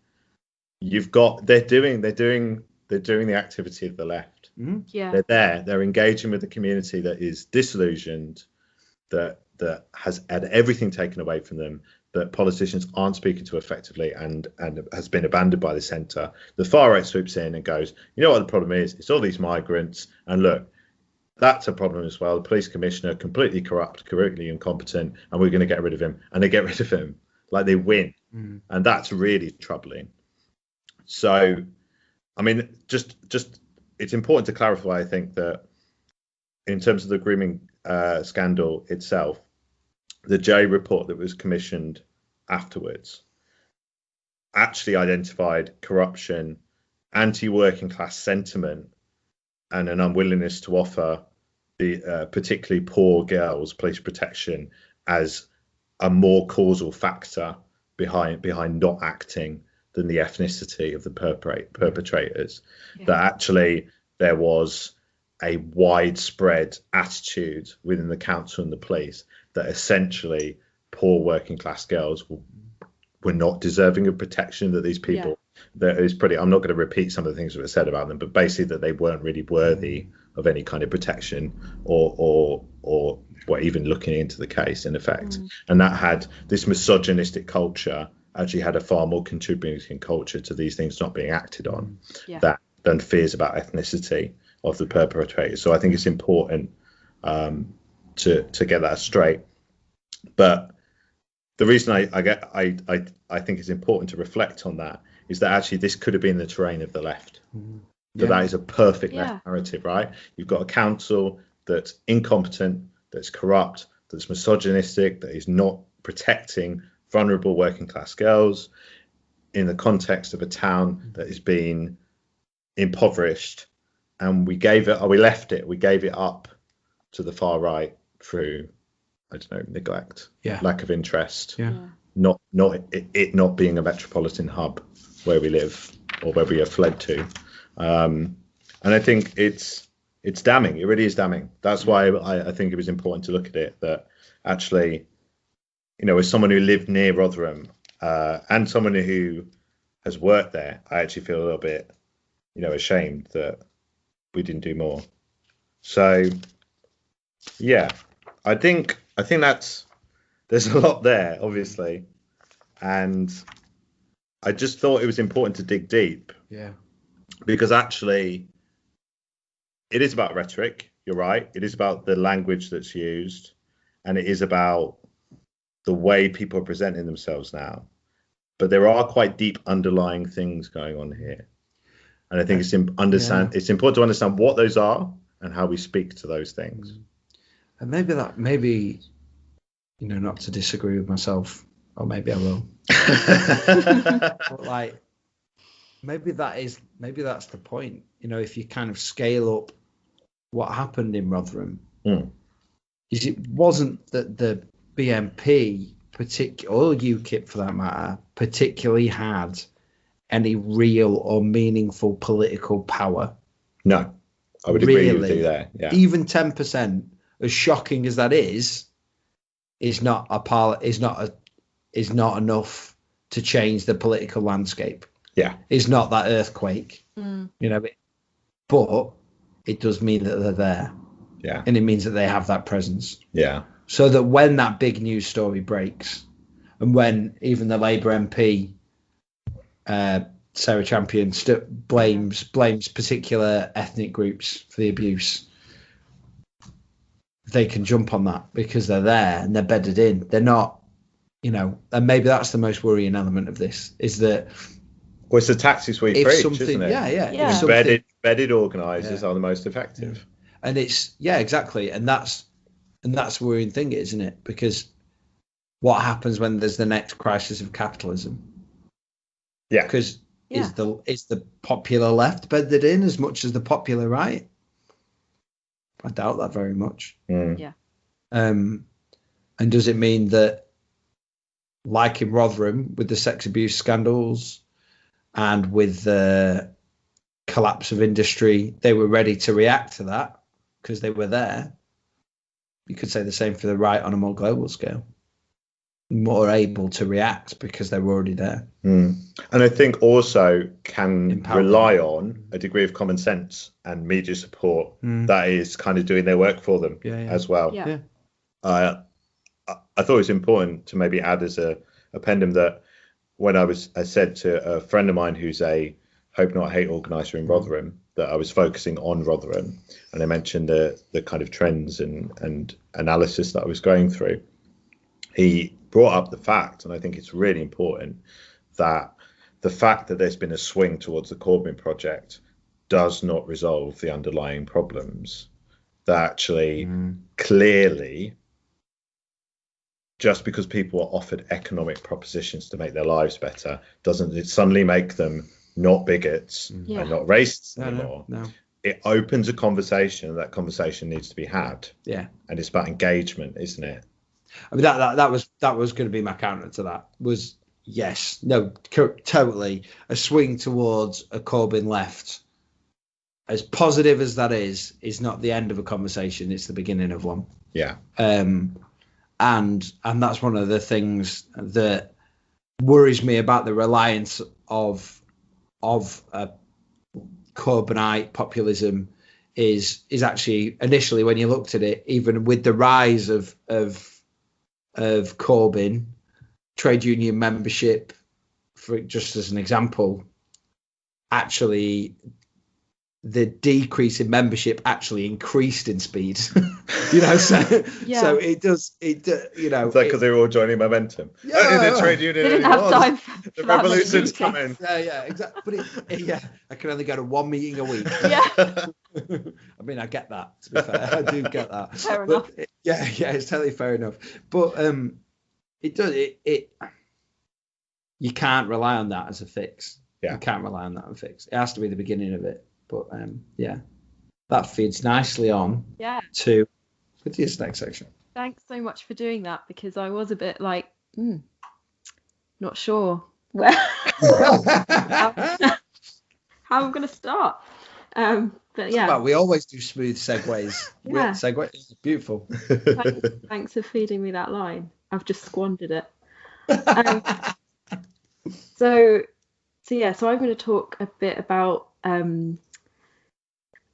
you've got they're doing they're doing they're doing the activity of the left. Yeah. They're there. They're engaging with the community that is disillusioned, that that has had everything taken away from them, that politicians aren't speaking to effectively, and and has been abandoned by the centre. The far right swoops in and goes, you know what the problem is? It's all these migrants, and look, that's a problem as well. The police commissioner completely corrupt, completely incompetent, and we're going to get rid of him. And they get rid of him, like they win, Mm. and that's really troubling. So, I mean, just just it's important to clarify. I think that in terms of the grooming uh, scandal itself, the Jay report that was commissioned afterwards actually identified corruption, anti-working class sentiment, and an unwillingness to offer the uh, particularly poor girls police protection as a more causal factor behind behind not acting than the ethnicity of the perpetrate, perpetrators. Yeah. That actually there was a widespread attitude within the council and the police that essentially poor working class girls were, not deserving of protection that these people that is pretty i'm not going to repeat some of the things that were said about them but basically that they weren't really worthy of any kind of protection or or or or even looking into the case in effect Mm. and that had this misogynistic culture actually had a far more contributing culture to these things not being acted on Yeah. that than fears about ethnicity of the perpetrators so i think it's important um, to to get that straight but the reason I, I get I, I I think it's important to reflect on that is that actually this could have been the terrain of the left. Mm. That Yeah. that is a perfect Yeah. left narrative, right? You've got a council that's incompetent, that's corrupt, that's misogynistic, that is not protecting vulnerable working class girls in the context of a town that is being impoverished, and we gave it, or we left it, we gave it up to the far right through, I don't know, neglect, Yeah. lack of interest, Yeah. Not not it, it not being a metropolitan hub where we live or where we have fled to, um, and I think it's it's damning. It really is damning. That's why I, I think it was important to look at it that actually, you know, as someone who lived near Rotherham uh, and someone who has worked there, I actually feel a little bit, you know, ashamed that we didn't do more. So, yeah, I think I think that's there's a lot there, obviously, and I just thought it was important to dig deep Yeah. because actually it is about rhetoric you're right it is about the language that's used and it is about the way people are presenting themselves now but there are quite deep underlying things going on here and i think it's im- understand it's important to understand what those are and how we speak to those things And maybe that, maybe, you know, not to disagree with myself, or maybe I will. But like, maybe that is, maybe that's the point. You know, if you kind of scale up what happened in Rotherham, Mm. is it wasn't that the BNP, particular or UKIP for that matter, particularly had any real or meaningful political power. no i would agree with you there yeah Even ten percent, as shocking as that is, is not a par- is not a is not enough to change the political landscape. yeah Is not that earthquake, Mm. you know. But it does mean that they're there, yeah and it means that they have that presence. yeah So that when that big news story breaks, and when even the Labour MP, uh, Sarah Champion, st- blames blames particular ethnic groups for the abuse, they can jump on that because they're there and they're bedded in. They're not, you know, and maybe that's the most worrying element of this is that well it's the tactics we if preach something, isn't it yeah, yeah, Yeah. if something- embedded embedded organizers Yeah. are the most effective and it's yeah exactly and that's and that's the worrying thing isn't it? Because what happens when there's the next crisis of capitalism? Yeah. Because Yeah. is the is the popular left bedded in as much as the popular right? I doubt that very much. Mm. um and does it mean that like in rotherham with the sex abuse scandals and with the collapse of industry they were ready to react to that because they were there you could say the same for the right on a more global scale more able to react because they were already there. Mm. And I think also can Empower. rely on a degree of common sense and media support that is kind of doing their work for them Yeah, yeah. as well. Yeah. Yeah. Uh, I, I thought it was important to maybe add as a appendum that when I was I said to a friend of mine who's a Hope Not Hate organizer in Rotherham that I was focusing on Rotherham and I mentioned the the kind of trends and and analysis that I was going through. He brought up the fact, and I think it's really important that the fact that there's been a swing towards the Corbyn project does not resolve the underlying problems. That actually mm-hmm. clearly just because people are offered economic propositions to make their lives better doesn't it suddenly make them not bigots Yeah. and not racists No, anymore. no, no. It opens a conversation, and that conversation needs to be had, Yeah. and it's about engagement, isn't it? I mean that, that that was that was going to be my counter to that was yes no co- totally a swing towards a Corbyn left as positive as that is is not the end of a conversation it's the beginning of one Yeah, um, and and that's one of the things that worries me about the reliance of of uh, Corbynite populism is is actually initially when you looked at it, even with the rise of of of Corbyn, trade union membership, for just as an example, actually the decrease in membership actually increased in speed. you know, so Yeah. so it does it uh, you know it's like because they were all joining momentum. Yeah. Oh, in the trade union They didn't have anymore. time for, The that revolution's meetings. coming. yeah yeah exactly but it, it- yeah I can only go to one meeting a week. Yeah, I mean I get that to be fair I do get that. fair But enough. it- yeah yeah it's totally fair enough. But um it does it it you can't rely on that as a fix. Yeah. You can't rely on that as a fix. It has to be the beginning of it. But um yeah. That feeds nicely on Yeah, to Lydia's next section. thanks so much for doing that because I was a bit like, hmm, not sure where how I'm going to start. Um, but yeah, Well, we always do smooth segues. Yeah. Segue. It's beautiful. thanks, thanks for feeding me that line. I've just squandered it. Um, so, so yeah, so I'm going to talk a bit about, um,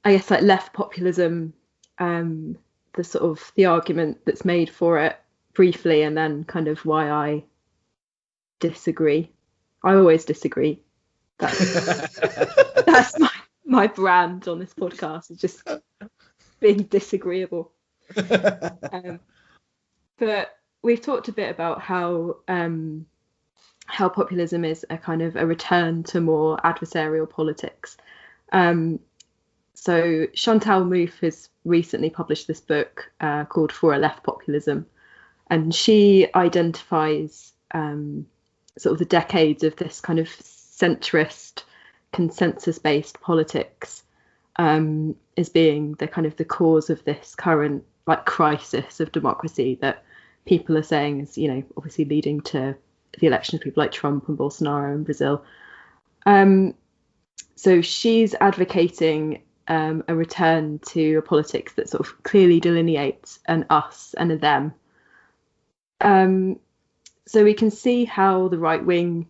I guess, like left populism, um, the sort of the argument that's made for it briefly, and then kind of why I disagree. I always disagree. That's that's my my brand on this podcast is just being disagreeable. Um, but we've talked a bit about how um, how populism is a kind of a return to more adversarial politics. Um, so Chantal Mouffe has recently published this book uh, called For a Left Populism, and she identifies um, sort of the decades of this kind of centrist, consensus-based politics um, as being the kind of the cause of this current like crisis of democracy that people are saying is you know obviously leading to the election of people like Trump and Bolsonaro in Brazil. Um, so she's advocating um, a return to a politics that sort of clearly delineates an us and a them. Um, so we can see how the right wing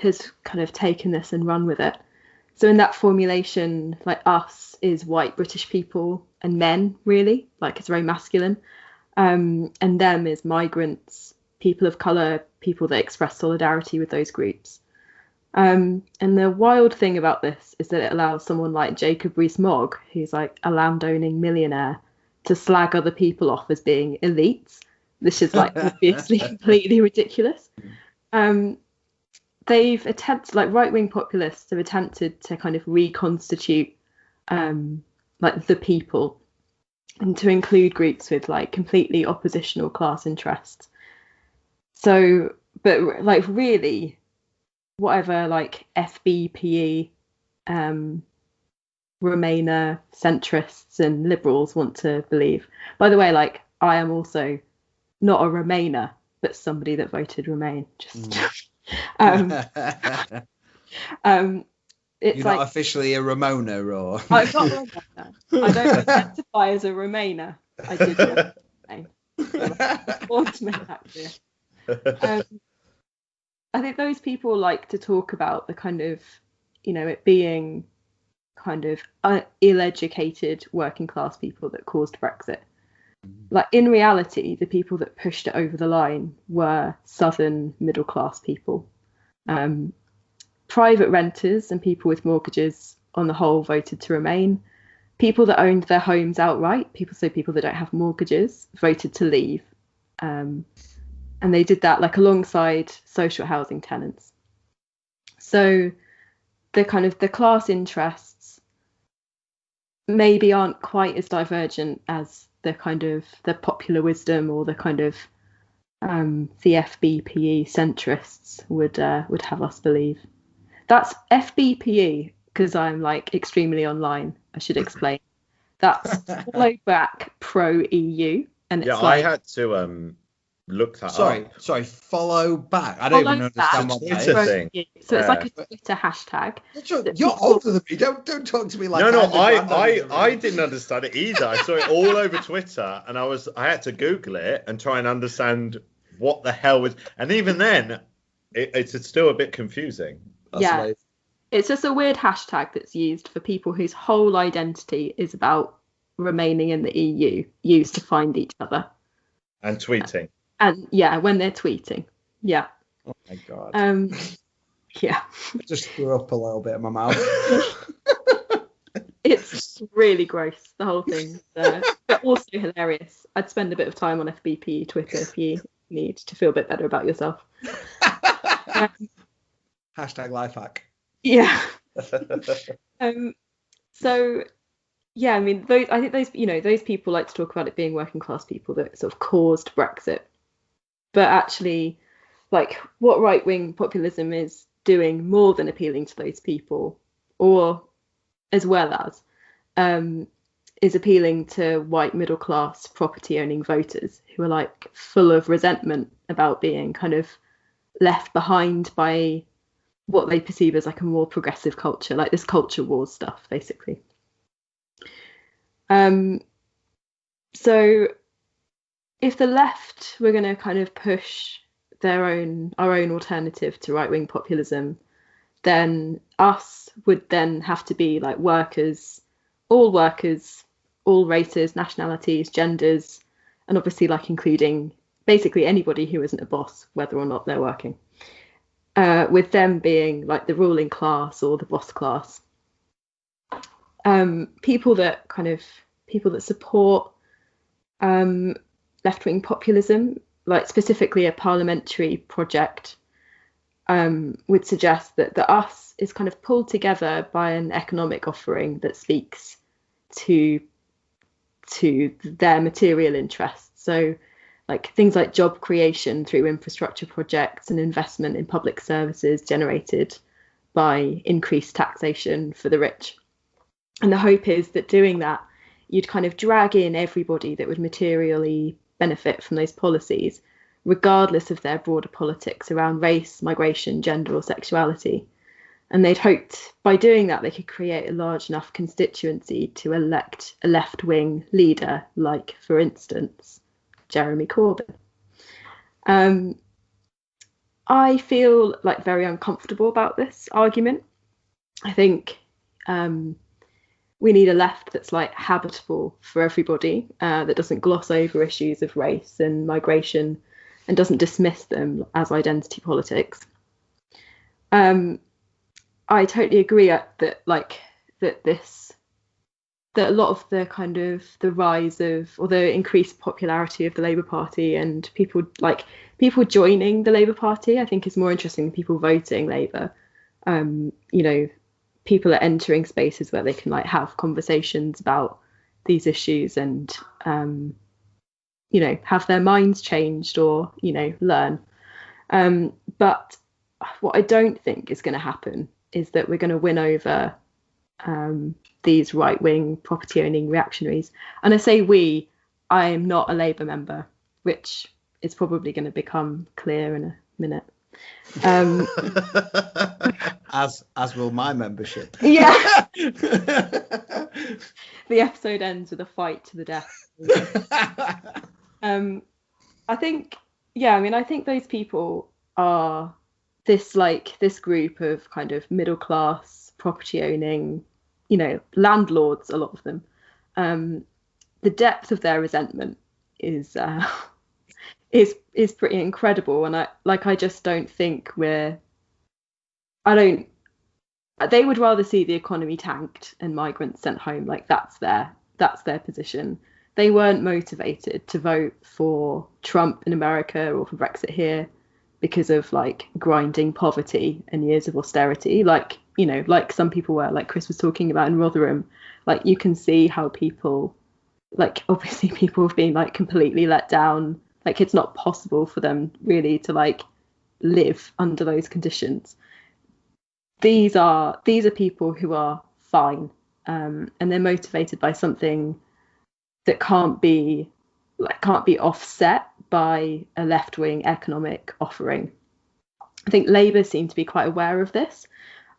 has kind of taken this and run with it. So in that formulation, like us is white British people and men, really, like it's very masculine. Um, and them is migrants, people of colour, people that express solidarity with those groups. Um, and the wild thing about this is that it allows someone like Jacob Rees-Mogg, who's like a landowning millionaire, to slag other people off as being elites. This is like obviously completely ridiculous. Um, they've attempted, like right-wing populists have attempted to kind of reconstitute um, like the people and to include groups with like completely oppositional class interests. So, but like really, whatever like FBPE, um, Remainer centrists and liberals want to believe. By the way, like I am also not a Remainer, but somebody that voted Remain. Just, um, um, it's You're like not officially a Ramona or I'm not a Remainer. I don't identify as a Remainer. I did. Remain. To make that clear. um, I think those people like to talk about the kind of, you know, it being kind of uh, ill-educated working class people that caused Brexit. Like in reality, the people that pushed it over the line were southern middle class people. Um, private renters and people with mortgages, on the whole, voted to remain. People that owned their homes outright, people so people that don't have mortgages, voted to leave. Um, and they did that like alongside social housing tenants. So the kind of the class interests maybe aren't quite as divergent as the kind of the popular wisdom or the kind of um, the FBPE centrists would uh, would have us believe. That's FBPE because I'm like extremely online. I should explain. That's back pro EU, and it's yeah, like I had to um look that Sorry, up. sorry. Follow back. I don't follow even understand back what that Twitter is. pro thing. So it's like a Twitter hashtag. You're, you're people- older than me. Don't don't talk to me like no, no, I'm I, I, of the I room. didn't understand it either. I saw it all over Twitter, and I was, I had to Google it and try and understand what the hell was. And even then, it, it's still a bit confusing. That's Yeah. amazing. It's just a weird hashtag that's used for people whose whole identity is about remaining in the EU, used to find each other. And tweeting. And yeah, when they're tweeting. Yeah. Oh my god. Um yeah. I just threw up a little bit in my mouth. It's really gross, the whole thing. Uh, but also hilarious. I'd spend a bit of time on FBP Twitter if you need to feel a bit better about yourself. Um, Hashtag life hack. yeah. Um, so yeah, I mean, those I think those you know those people like to talk about it being working class people that sort of caused Brexit, but actually, like what right wing populism is doing more than appealing to those people, or as well as, um, is appealing to white middle class property owning voters who are like full of resentment about being kind of left behind by what they perceive as like a more progressive culture, like this culture wars stuff, basically. Um, so if the left were going to kind of push their own our own alternative to right wing populism, then us would then have to be like workers, all workers, all races, nationalities, genders, and obviously like including basically anybody who isn't a boss, whether or not they're working uh, with them being like the ruling class or the boss class. Um, people that kind of people that support um, left wing populism, like specifically a parliamentary project, um, would suggest that the us is kind of pulled together by an economic offering that speaks to to their material interests. So like things like job creation through infrastructure projects and investment in public services generated by increased taxation for the rich. And the hope is that doing that, you'd kind of drag in everybody that would materially benefit from those policies, regardless of their broader politics around race, migration, gender, or sexuality. And they'd hoped by doing that they could create a large enough constituency to elect a left wing leader, like, for instance, Jeremy Corbyn. Um, I feel like very uncomfortable about this argument. I think um, we need a left that's like habitable for everybody, uh, that doesn't gloss over issues of race and migration and doesn't dismiss them as identity politics. Um, I totally agree that like that this that a lot of the kind of the rise of or the increased popularity of the Labour Party and people like people joining the Labour Party, I think is more interesting than people voting Labour. Um, you know, people are entering spaces where they can like have conversations about these issues and um, you know have their minds changed or you know learn. Um, but what I don't think is going to happen is that we're going to win over um, these right wing property owning reactionaries. And I say we, I am not a Labour member, which is probably going to become clear in a minute. Um, as as will my membership. yeah, the episode ends with a fight to the death. Um, I think, yeah, I mean, I think those people are this like this group of kind of middle class property owning, you know, landlords. A lot of them. Um, the depth of their resentment is uh, is is pretty incredible, and I like I just don't think we're. I don't. They would rather see the economy tanked and migrants sent home. Like that's their that's their position they weren't motivated to vote for Trump in America or for Brexit here because of like grinding poverty and years of austerity like you know like some people were like chris was talking about in rotherham like you can see how people like obviously people have been like completely let down like it's not possible for them really to like live under those conditions these are these are people who are fine um, and they're motivated by something that can't be like can't be offset by a left wing economic offering. I think Labour seem to be quite aware of this.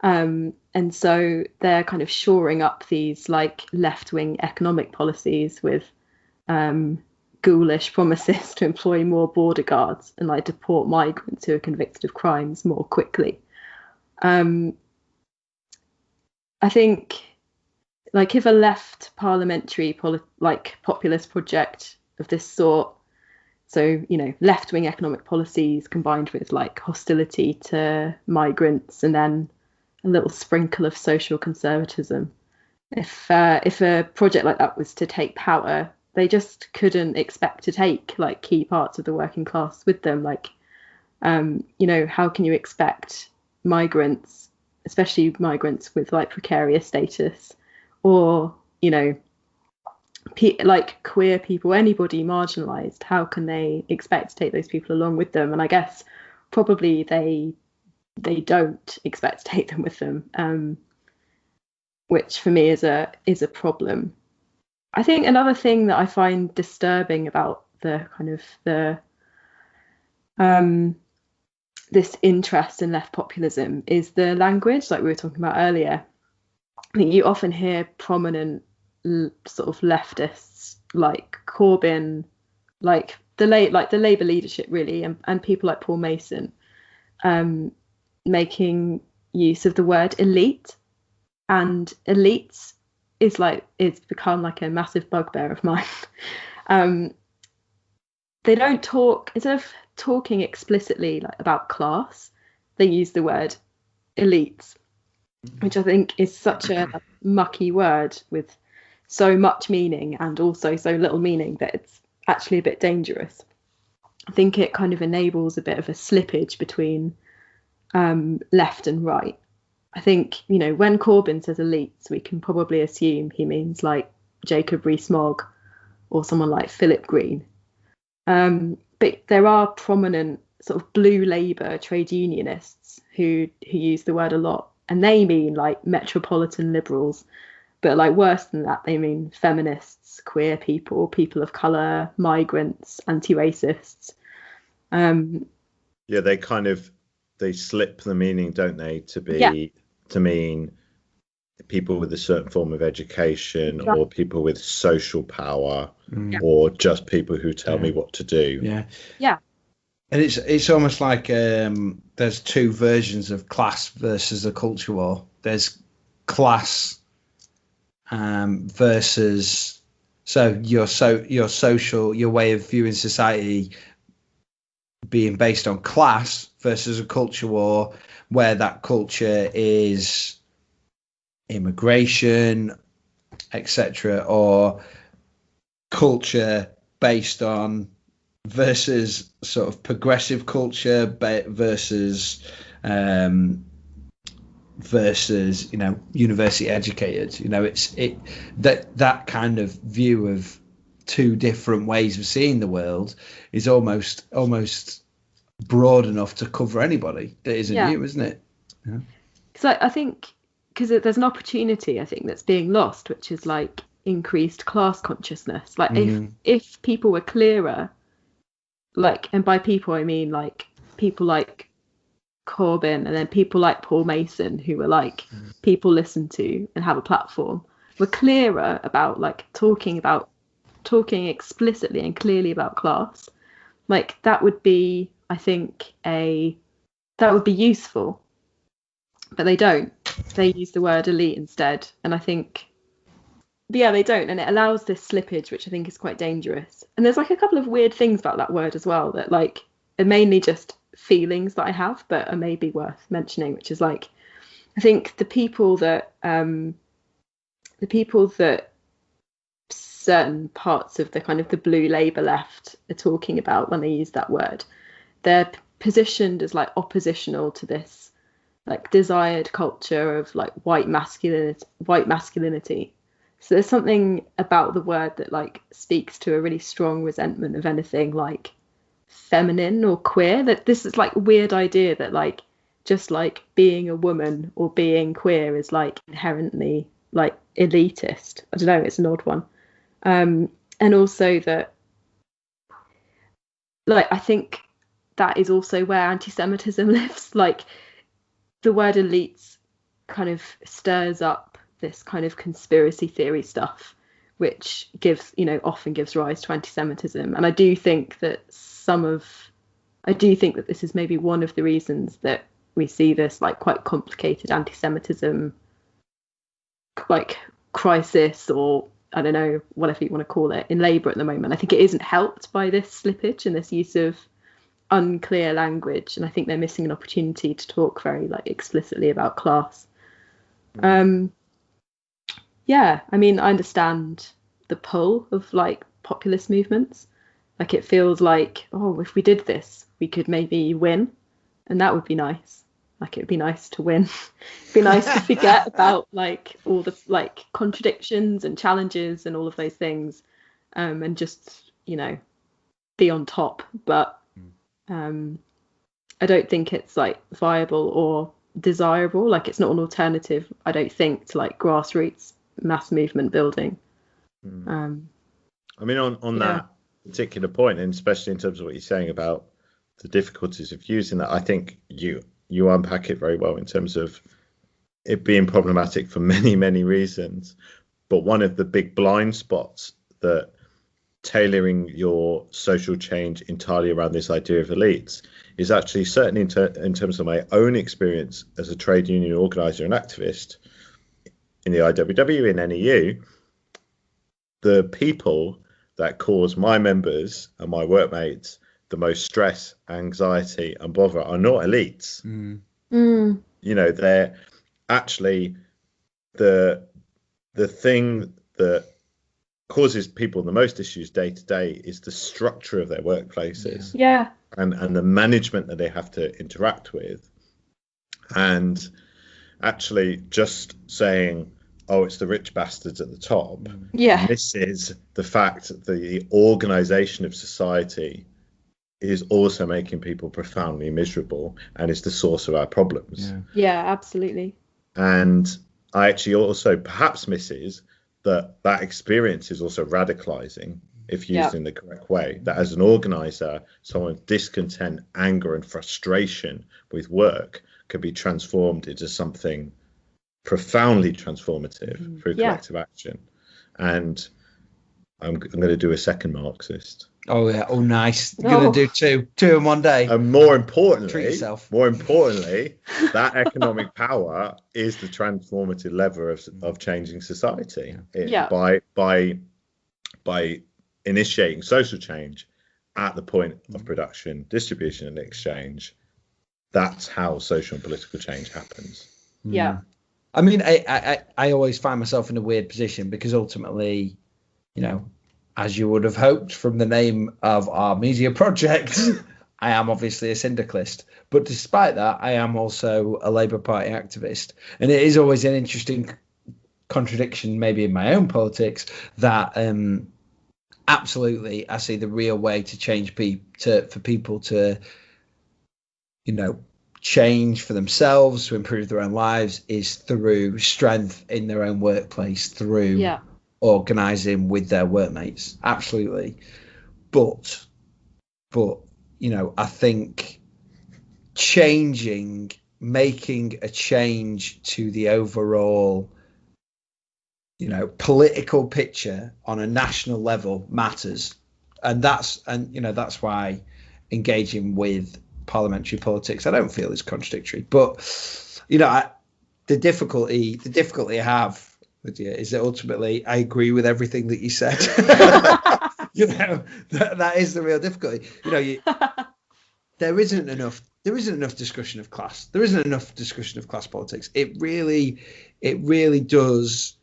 Um, and so they're kind of shoring up these like left wing economic policies with um, ghoulish promises to employ more border guards and like deport migrants who are convicted of crimes more quickly. Um, I think like if a left parliamentary poli- like populist project of this sort so you know left wing economic policies combined with like hostility to migrants and then a little sprinkle of social conservatism if uh, if a project like that was to take power they just couldn't expect to take like key parts of the working class with them. Like um, you know how can you expect migrants especially migrants with like precarious status or you know pe- like queer people anybody marginalized how can they expect to take those people along with them? And i guess probably they they don't expect to take them with them um, which for me is a is a problem i think another thing that i find disturbing about the kind of the um, this interest in left populism is the language like we were talking about earlier. I think you often hear prominent sort of leftists like Corbyn, like the late like the Labour leadership really, and, and people like Paul Mason, um, making use of the word elite, and elites is like it's become like a massive bugbear of mine. um, they don't talk instead of talking explicitly like about class, they use the word elites which I think is such a mucky word with so much meaning and also so little meaning that it's actually a bit dangerous. I think it kind of enables a bit of a slippage between um, left and right. I think, you know, when Corbyn says elites, we can probably assume he means like Jacob Rees-Mogg or someone like Philip Green. Um, but there are prominent sort of blue Labour trade unionists who who use the word a lot and they mean like metropolitan liberals but like worse than that they mean feminists queer people people of color migrants anti-racists um yeah they kind of they slip the meaning don't they to be Yeah. to mean people with a certain form of education Yeah. or people with social power Mm. or just people who tell me what to do Yeah. Yeah. And it's it's almost like um, there's two versions of class versus the culture war. There's class um, versus so your so your social your way of viewing society being based on class versus a culture war where that culture is immigration etc or culture based on versus sort of progressive culture versus um, versus you know university educated you know it's it that that kind of view of two different ways of seeing the world is almost almost broad enough to cover anybody that isn't Yeah. you isn't it because I, I think because there's an opportunity I think that's being lost, which is like increased class consciousness. Like Mhm. if if people were clearer, like and by people I mean like people like Corbyn and then people like Paul Mason who were like people listen to and have a platform were clearer about like talking about talking explicitly and clearly about class Like that would be, I think, a that would be useful. But they don't. They use the word elite instead, and I think yeah, they don't, and it allows this slippage, which I think is quite dangerous. And there's like a couple of weird things about that word as well that like are mainly just feelings that I have, but are maybe worth mentioning, which is like I think the people that um the people that certain parts of the kind of the blue labour left are talking about when they use that word, they're positioned as like oppositional to this like desired culture of like white masculinity white masculinity so there's something about the word that like speaks to a really strong resentment of anything like feminine or queer. That this is like a weird idea that like just like being a woman or being queer is like inherently like elitist. I don't know, it's an odd one. Um, and also that like I think that is also where anti-Semitism lives. Like the word elites kind of stirs up this kind of conspiracy theory stuff, which gives, you know, often gives rise to anti-Semitism. And I do think that some of, I do think that this is maybe one of the reasons that we see this like quite complicated anti-Semitism, like crisis or I don't know, whatever you want to call it, in Labour at the moment. I think it isn't helped by this slippage and this use of unclear language, and I think they're missing an opportunity to talk very like explicitly about class. Mm. Um, yeah, I mean, I understand the pull of like populist movements. Like it feels like, oh, if we did this, we could maybe win, and that would be nice. Like it'd be nice to win. it'd be nice to forget about like all the like contradictions and challenges and all of those things, um, and just you know be on top. But hmm. um, I don't think it's like viable or desirable. Like it's not an alternative. I don't think to like grassroots mass movement building. Mm. Um, I mean, on on yeah. that particular point, and especially in terms of what you're saying about the difficulties of using that, I think you you unpack it very well in terms of it being problematic for many many reasons. But one of the big blind spots that tailoring your social change entirely around this idea of elites is actually certainly in, ter- in terms of my own experience as a trade union organizer and activist in the IWW, in NEU, the people that cause my members and my workmates the most stress, anxiety, and bother are not elites. Mm. Mm. You know, they're actually the the thing that causes people the most issues day to day is the structure of their workplaces. Yeah. And and the management that they have to interact with. And actually just saying, oh, it's the rich bastards at the top. Yeah. This is the fact that the organization of society is also making people profoundly miserable and is the source of our problems. Yeah, yeah absolutely. And I actually also perhaps misses that that experience is also radicalizing if used yeah. in the correct way. That as an organizer, someone's discontent, anger, and frustration with work could be transformed into something profoundly transformative mm, through collective yeah. action. And I'm, I'm going to do a second Marxist. Oh yeah! Oh nice. You're oh. gonna do two, two in one day. And more importantly, more importantly, that economic power is the transformative lever of, of changing society. It, yeah. By by by initiating social change at the point of production, distribution, and exchange, that's how social and political change happens. Yeah. Mm. I mean, I, I, I always find myself in a weird position because ultimately, you know, as you would have hoped from the name of our media project, I am obviously a syndicalist. But despite that, I am also a Labour Party activist. And it is always an interesting contradiction, maybe in my own politics, that um, absolutely I see the real way to change people to for people to you know, change for themselves to improve their own lives is through strength in their own workplace, through yeah. Organizing with their workmates. Absolutely. But, but, you know, I think changing, making a change to the overall, you know, political picture on a national level matters. And that's, and, you know, that's why engaging with parliamentary politics, I don't feel is contradictory. But you know, I, the difficulty the difficulty I have with you is that ultimately I agree with everything that you said. you know, that, that is the real difficulty. You know, you, there isn't enough there isn't enough discussion of class. There isn't enough discussion of class politics. It really it really does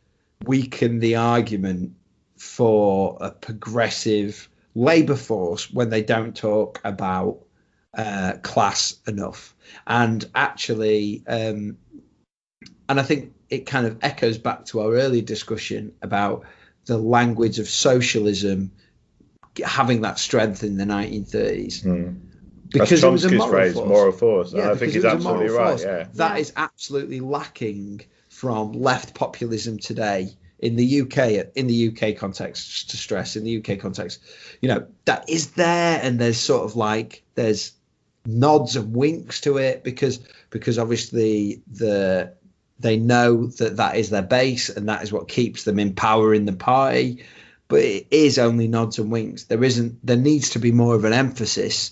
weaken the argument for a progressive labour force when they don't talk about uh, class enough. And actually, um, and I think it kind of echoes back to our earlier discussion about the language of socialism having that strength in the 1930s. Mm. Because it was a moral phrase, force. moral force. Yeah, I think because he's a moral absolutely right. force. Yeah. That Yeah. is absolutely lacking from left populism today in the UK. In the UK context, just to stress, in the UK context, you know that is there, and there's sort of like there's nods and winks to it because because obviously the they know that that is their base and that is what keeps them in power in the party but it is only nods and winks. There isn't there needs to be more of an emphasis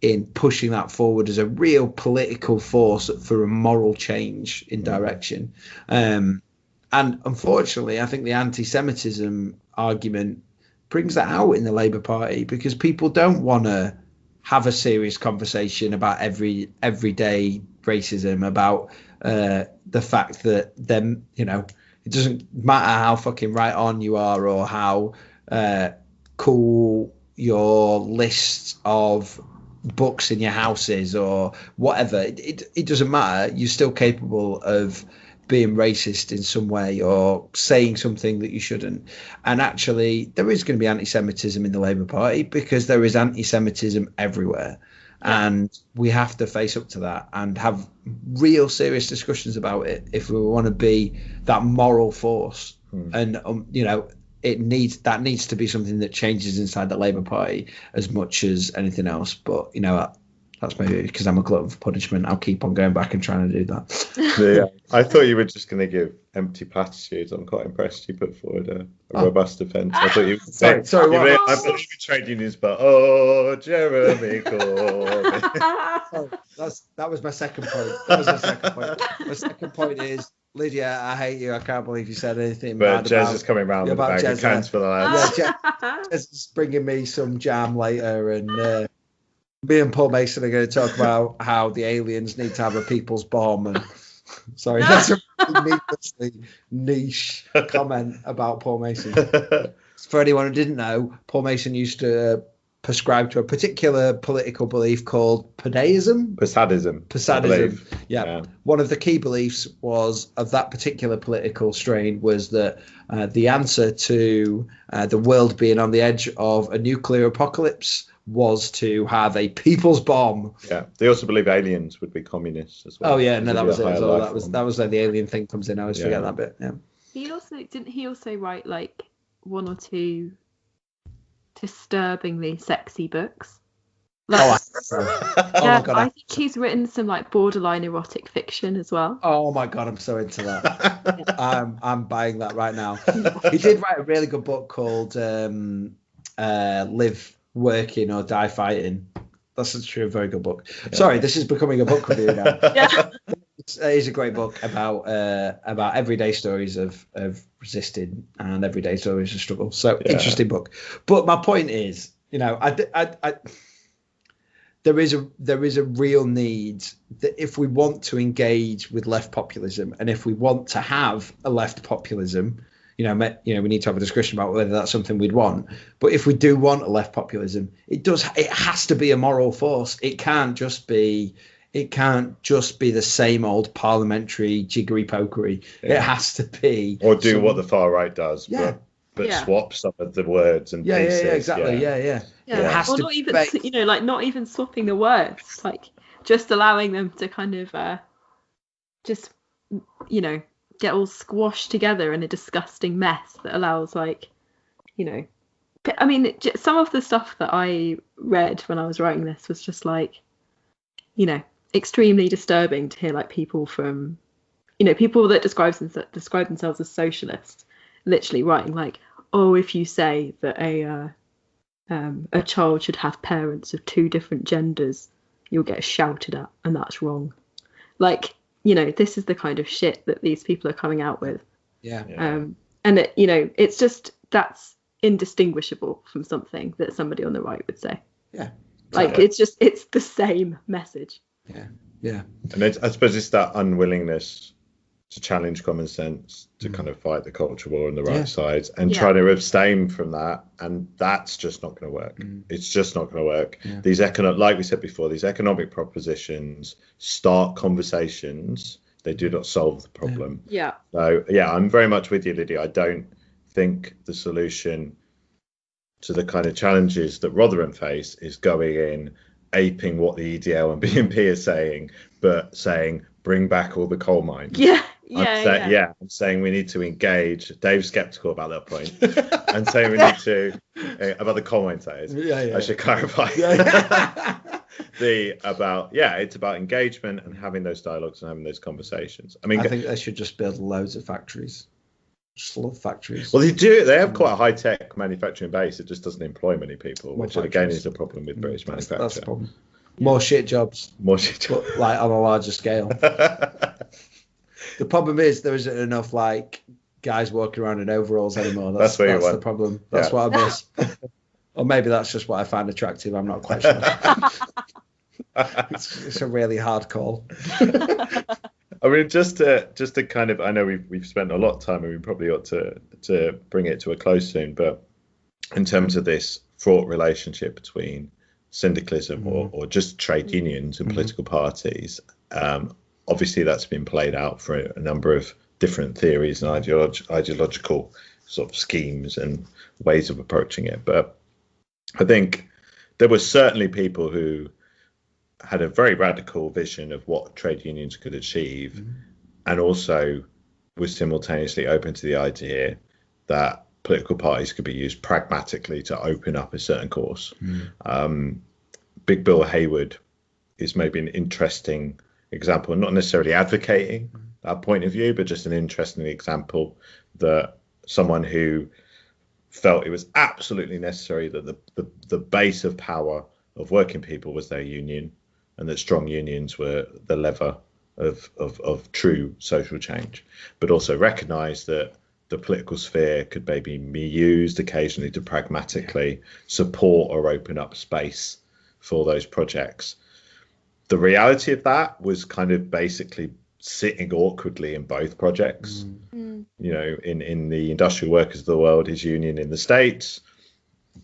in pushing that forward as a real political force for a moral change in direction. Um, and unfortunately i think the anti-semitism argument brings that out in the labour party because people don't want to have a serious conversation about every everyday racism about uh, the fact that them you know it doesn't matter how fucking right on you are or how uh, cool your list of books in your house is or whatever it, it, it doesn't matter. You're still capable of being racist in some way or saying something that you shouldn't. And actually there is going to be anti-semitism in the labour party because there is anti-semitism everywhere and we have to face up to that and have real serious discussions about it if we want to be that moral force. And um, you know it needs that needs to be something that changes inside the labour party as much as anything else. But you know that's maybe because i'm a glutton for punishment i'll keep on going back and trying to do that Yeah. I thought you were just going to give empty platitudes. I'm quite impressed you put forward a, a Oh. robust defence. I thought you. Sorry, sorry, You what? really- I believe in trade unions, but oh, Jeremy Corbyn. Oh, that's that was my second point. That was my second point. My second point is Lydia, I hate you. I can't believe you said anything But bad Jez about. is coming round Yeah, with a about bag of cans uh, for the lads. Yeah, Jez, Jez is bringing me some jam later, and uh, me and Paul Mason are going to talk about how the aliens need to have a people's bomb. And sorry, that's a really needlessly niche comment about Paul Mason. For anyone who didn't know, Paul Mason used to uh, prescribe to a particular political belief called Padaism. Posadism. I Posadism. believe. Yeah. Yeah. One of the key beliefs was of that particular political strain was that uh, the answer to uh, the world being on the edge of a nuclear apocalypse was to have a people's bomb. Yeah. They also believe aliens would be communists as well. Oh yeah, no, that was it. higher as well. That was form. that was where the alien thing comes in. I always Yeah. forget that bit. Yeah. He also didn't he also write like one or two disturbingly sexy books. Like, Oh, I, oh yeah, my god! I I, think he's written some like borderline erotic fiction as well. oh my god! I'm so into that. I'm I'm buying that right now. he did write a really good book called um, uh, "Live Working or Die Fighting." That's actually a very good book. Sorry, this is becoming a book review now. Yeah. It's, it is a great book about uh, about everyday stories of of resisting and everyday stories of struggle. So Yeah. interesting book. But my point is, you know, I, I, I there is a there is a real need that if we want to engage with left populism and if we want to have a left populism you know me- you know we need to have a discussion about whether that's something we'd want. But if we do want a left populism it does it has to be a moral force. It can't just be it can't just be the same old parliamentary jiggery pokery it has to be Or do some- what the far right does, Yeah. but, but Yeah. swap some of the words and yeah yeah pieces. yeah exactly. yeah. Yeah, Yeah, It has or not even be- you know like not even swapping the words, like just allowing them to kind of uh, just you know get all squashed together in a disgusting mess that allows like you know i mean some of the stuff that I read when I was writing this was just like you know extremely disturbing to hear like people from you know people that describe describe themselves as socialists literally writing like oh if you say that a uh, um, a child should have parents of two different genders, you'll get shouted at, and that's wrong. Like, you know, this is the kind of shit that these people are coming out with. Yeah. Yeah. Um, and it, you know, it's just that's indistinguishable from something that somebody on the right would say. Yeah. Like Yeah. it's just it's the same message. Yeah. Yeah. And it's, I suppose it's that unwillingness to challenge common sense, to Mm. kind of fight the culture war on the right Yeah. sides, and Yeah. try to abstain from that. And that's just not going to work. Mm. It's just not going to work. Yeah. These economic, like we said before, these economic propositions start conversations. They do not solve the problem. Yeah. So yeah, I'm very much with you, Lydia. I don't think the solution to the kind of challenges that Rotherham face is going in, aping what the EDL and BNP are saying, but saying bring back all the coal mines. Yeah. I'm Yeah. say- yeah. yeah, I'm saying we need to engage. Dave's skeptical about that point, and saying we need to uh, about the coal mines. That is, Yeah. Yeah. I should clarify. Yeah. the about yeah, it's about engagement and having those dialogues and having those conversations. I mean, I think they should just build loads of factories. Just love factories. Well, they do. They have quite a high tech manufacturing base. It just doesn't employ many people, More which again is a problem with British that's, manufacture. that's the problem. More shit jobs, More shit. but like on a larger scale. The problem is there isn't enough like guys walking around in overalls anymore. That's, That's what you that's the problem. That's Yeah. what I miss. or maybe that's just what I find attractive. I'm not quite sure. it's, it's a really hard call. I mean, just to just to kind of, I know we've we've spent a lot of time, and we probably ought to to bring it to a close soon. But in terms of this fraught relationship between syndicalism or, or just trade unions and Mhm. political parties, um, obviously that's been played out for a, number of different theories and ideolog- ideological sort of schemes and ways of approaching it. But I think there were certainly people who had a very radical vision of what trade unions could achieve Mhm. and also was simultaneously open to the idea that political parties could be used pragmatically to open up a certain course. Um, Big Bill Haywood is maybe an interesting example, not necessarily advocating that point of view, but just an interesting example that someone who felt it was absolutely necessary that the, the, the base of power of working people was their union and that strong unions were the lever of, of, of true social change, but also recognise that the political sphere could maybe be used occasionally to pragmatically support or open up space for those projects. The reality of that was kind of basically sitting awkwardly in both projects. Mm. You know, in, in the industrial workers of the world, his union in the States,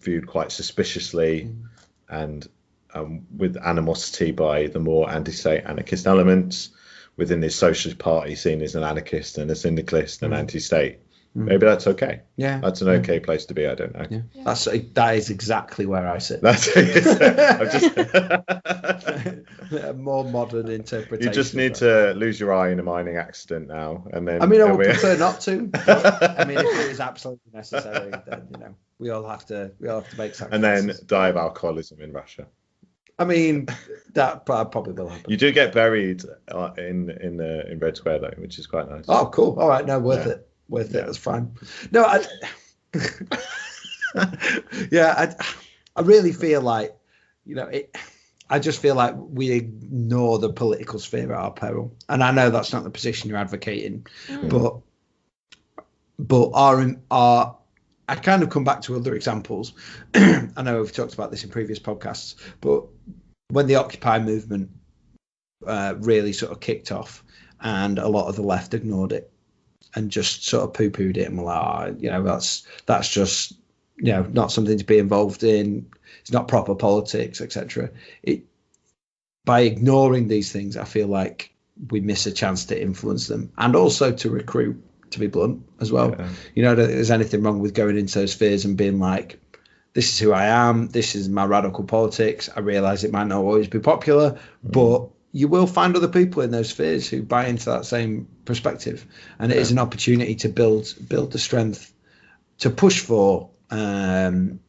viewed quite suspiciously Mm. and um, with animosity by the more anti-state anarchist elements within this socialist party seen as an anarchist and a syndicalist and Mm. anti-state. Mm. Maybe that's okay. Yeah. That's an Yeah. okay place to be. I don't know. Yeah. That's that is exactly where I sit. That's I'm just, a more modern interpretation. you just need to lose your eye in a mining accident now, and then. I mean, I would we- prefer not to. I mean, if it is absolutely necessary, then you know we all have to we all have to make sacrifices. and then die of alcoholism in Russia. I mean, that probably will happen. You do get buried uh, in in uh, in Red Square though, which is quite nice. Oh, cool. All right, no, worth Yeah. it. Worth Yeah. it. That's fine. No, I. yeah, I, I really feel like, you know, it. I just feel like we ignore the political sphere at our peril, and I know that's not the position you're advocating, Mm. but but our our I kind of come back to other examples. I know we've talked about this in previous podcasts, but when the Occupy movement uh, really sort of kicked off, and a lot of the left ignored it and just sort of poo-pooed it and were like, oh, you know, that's that's just you know not something to be involved in. It's not proper politics, etc. It by ignoring these things, I feel like we miss a chance to influence them and also to recruit. To be blunt, as well, Yeah. you know, there's anything wrong with going into those spheres and being like, this is who I am, this is my radical politics. I realize it might not always be popular, but you will find other people in those spheres who buy into that same perspective. And it is an opportunity to build build the strength to push for um,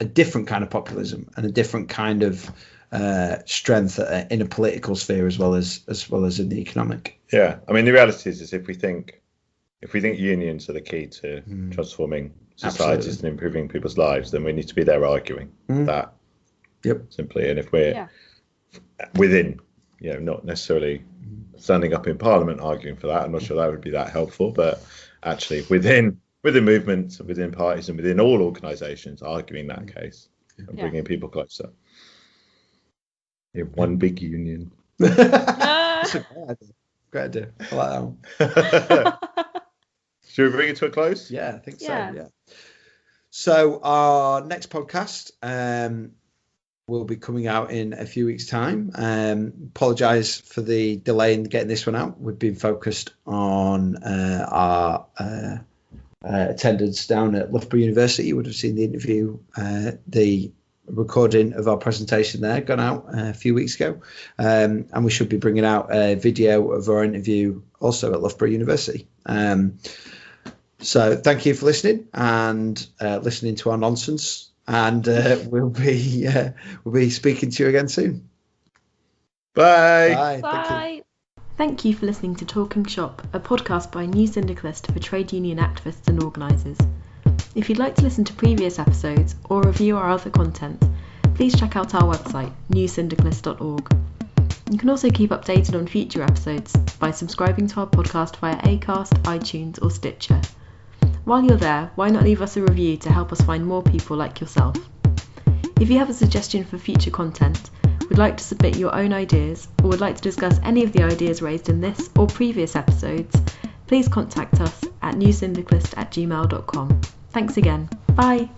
a different kind of populism and a different kind of uh, strength uh, in a political sphere as well as as well as in the economic. Yeah, I mean the reality is, is if we think if we think unions are the key to Mm. transforming societies Absolutely. and improving people's lives, then we need to be there arguing Mm. that Yep. simply. And if we're Yeah. within, you know, not necessarily standing up in Parliament arguing for that, I'm not sure that would be that helpful, but actually within within movements, within parties, and within all organisations, arguing that case and Yeah. bringing people closer. In one big union. That's a great idea. Great idea. I like that one. Should we bring it to a close? Yeah, I think Yeah. so. Yeah. So our next podcast um, will be coming out in a few weeks' time. Um, Apologise for the delay in getting this one out. We've been focused on uh, our uh, uh, attendance down at Loughborough University. You would have seen the interview, uh, the recording of our presentation there gone out uh, a few weeks ago, um, and we should be bringing out a video of our interview also at Loughborough University. Um, so thank you for listening and uh, listening to our nonsense, and uh, we'll be uh, we'll be speaking to you again soon. Bye. Bye. Thank you. Bye. Thank you for listening to Talking Shop, a podcast by New Syndicalist for trade union activists and organisers. If you'd like to listen to previous episodes or review our other content, please check out our website, newsyndicalist.org. You can also keep updated on future episodes by subscribing to our podcast via Acast, iTunes, or Stitcher. While you're there, why not leave us a review to help us find more people like yourself? If you have a suggestion for future content, would like to submit your own ideas, or would like to discuss any of the ideas raised in this or previous episodes, please contact us at newsyndicalist at gmail.com. Thanks again. Bye.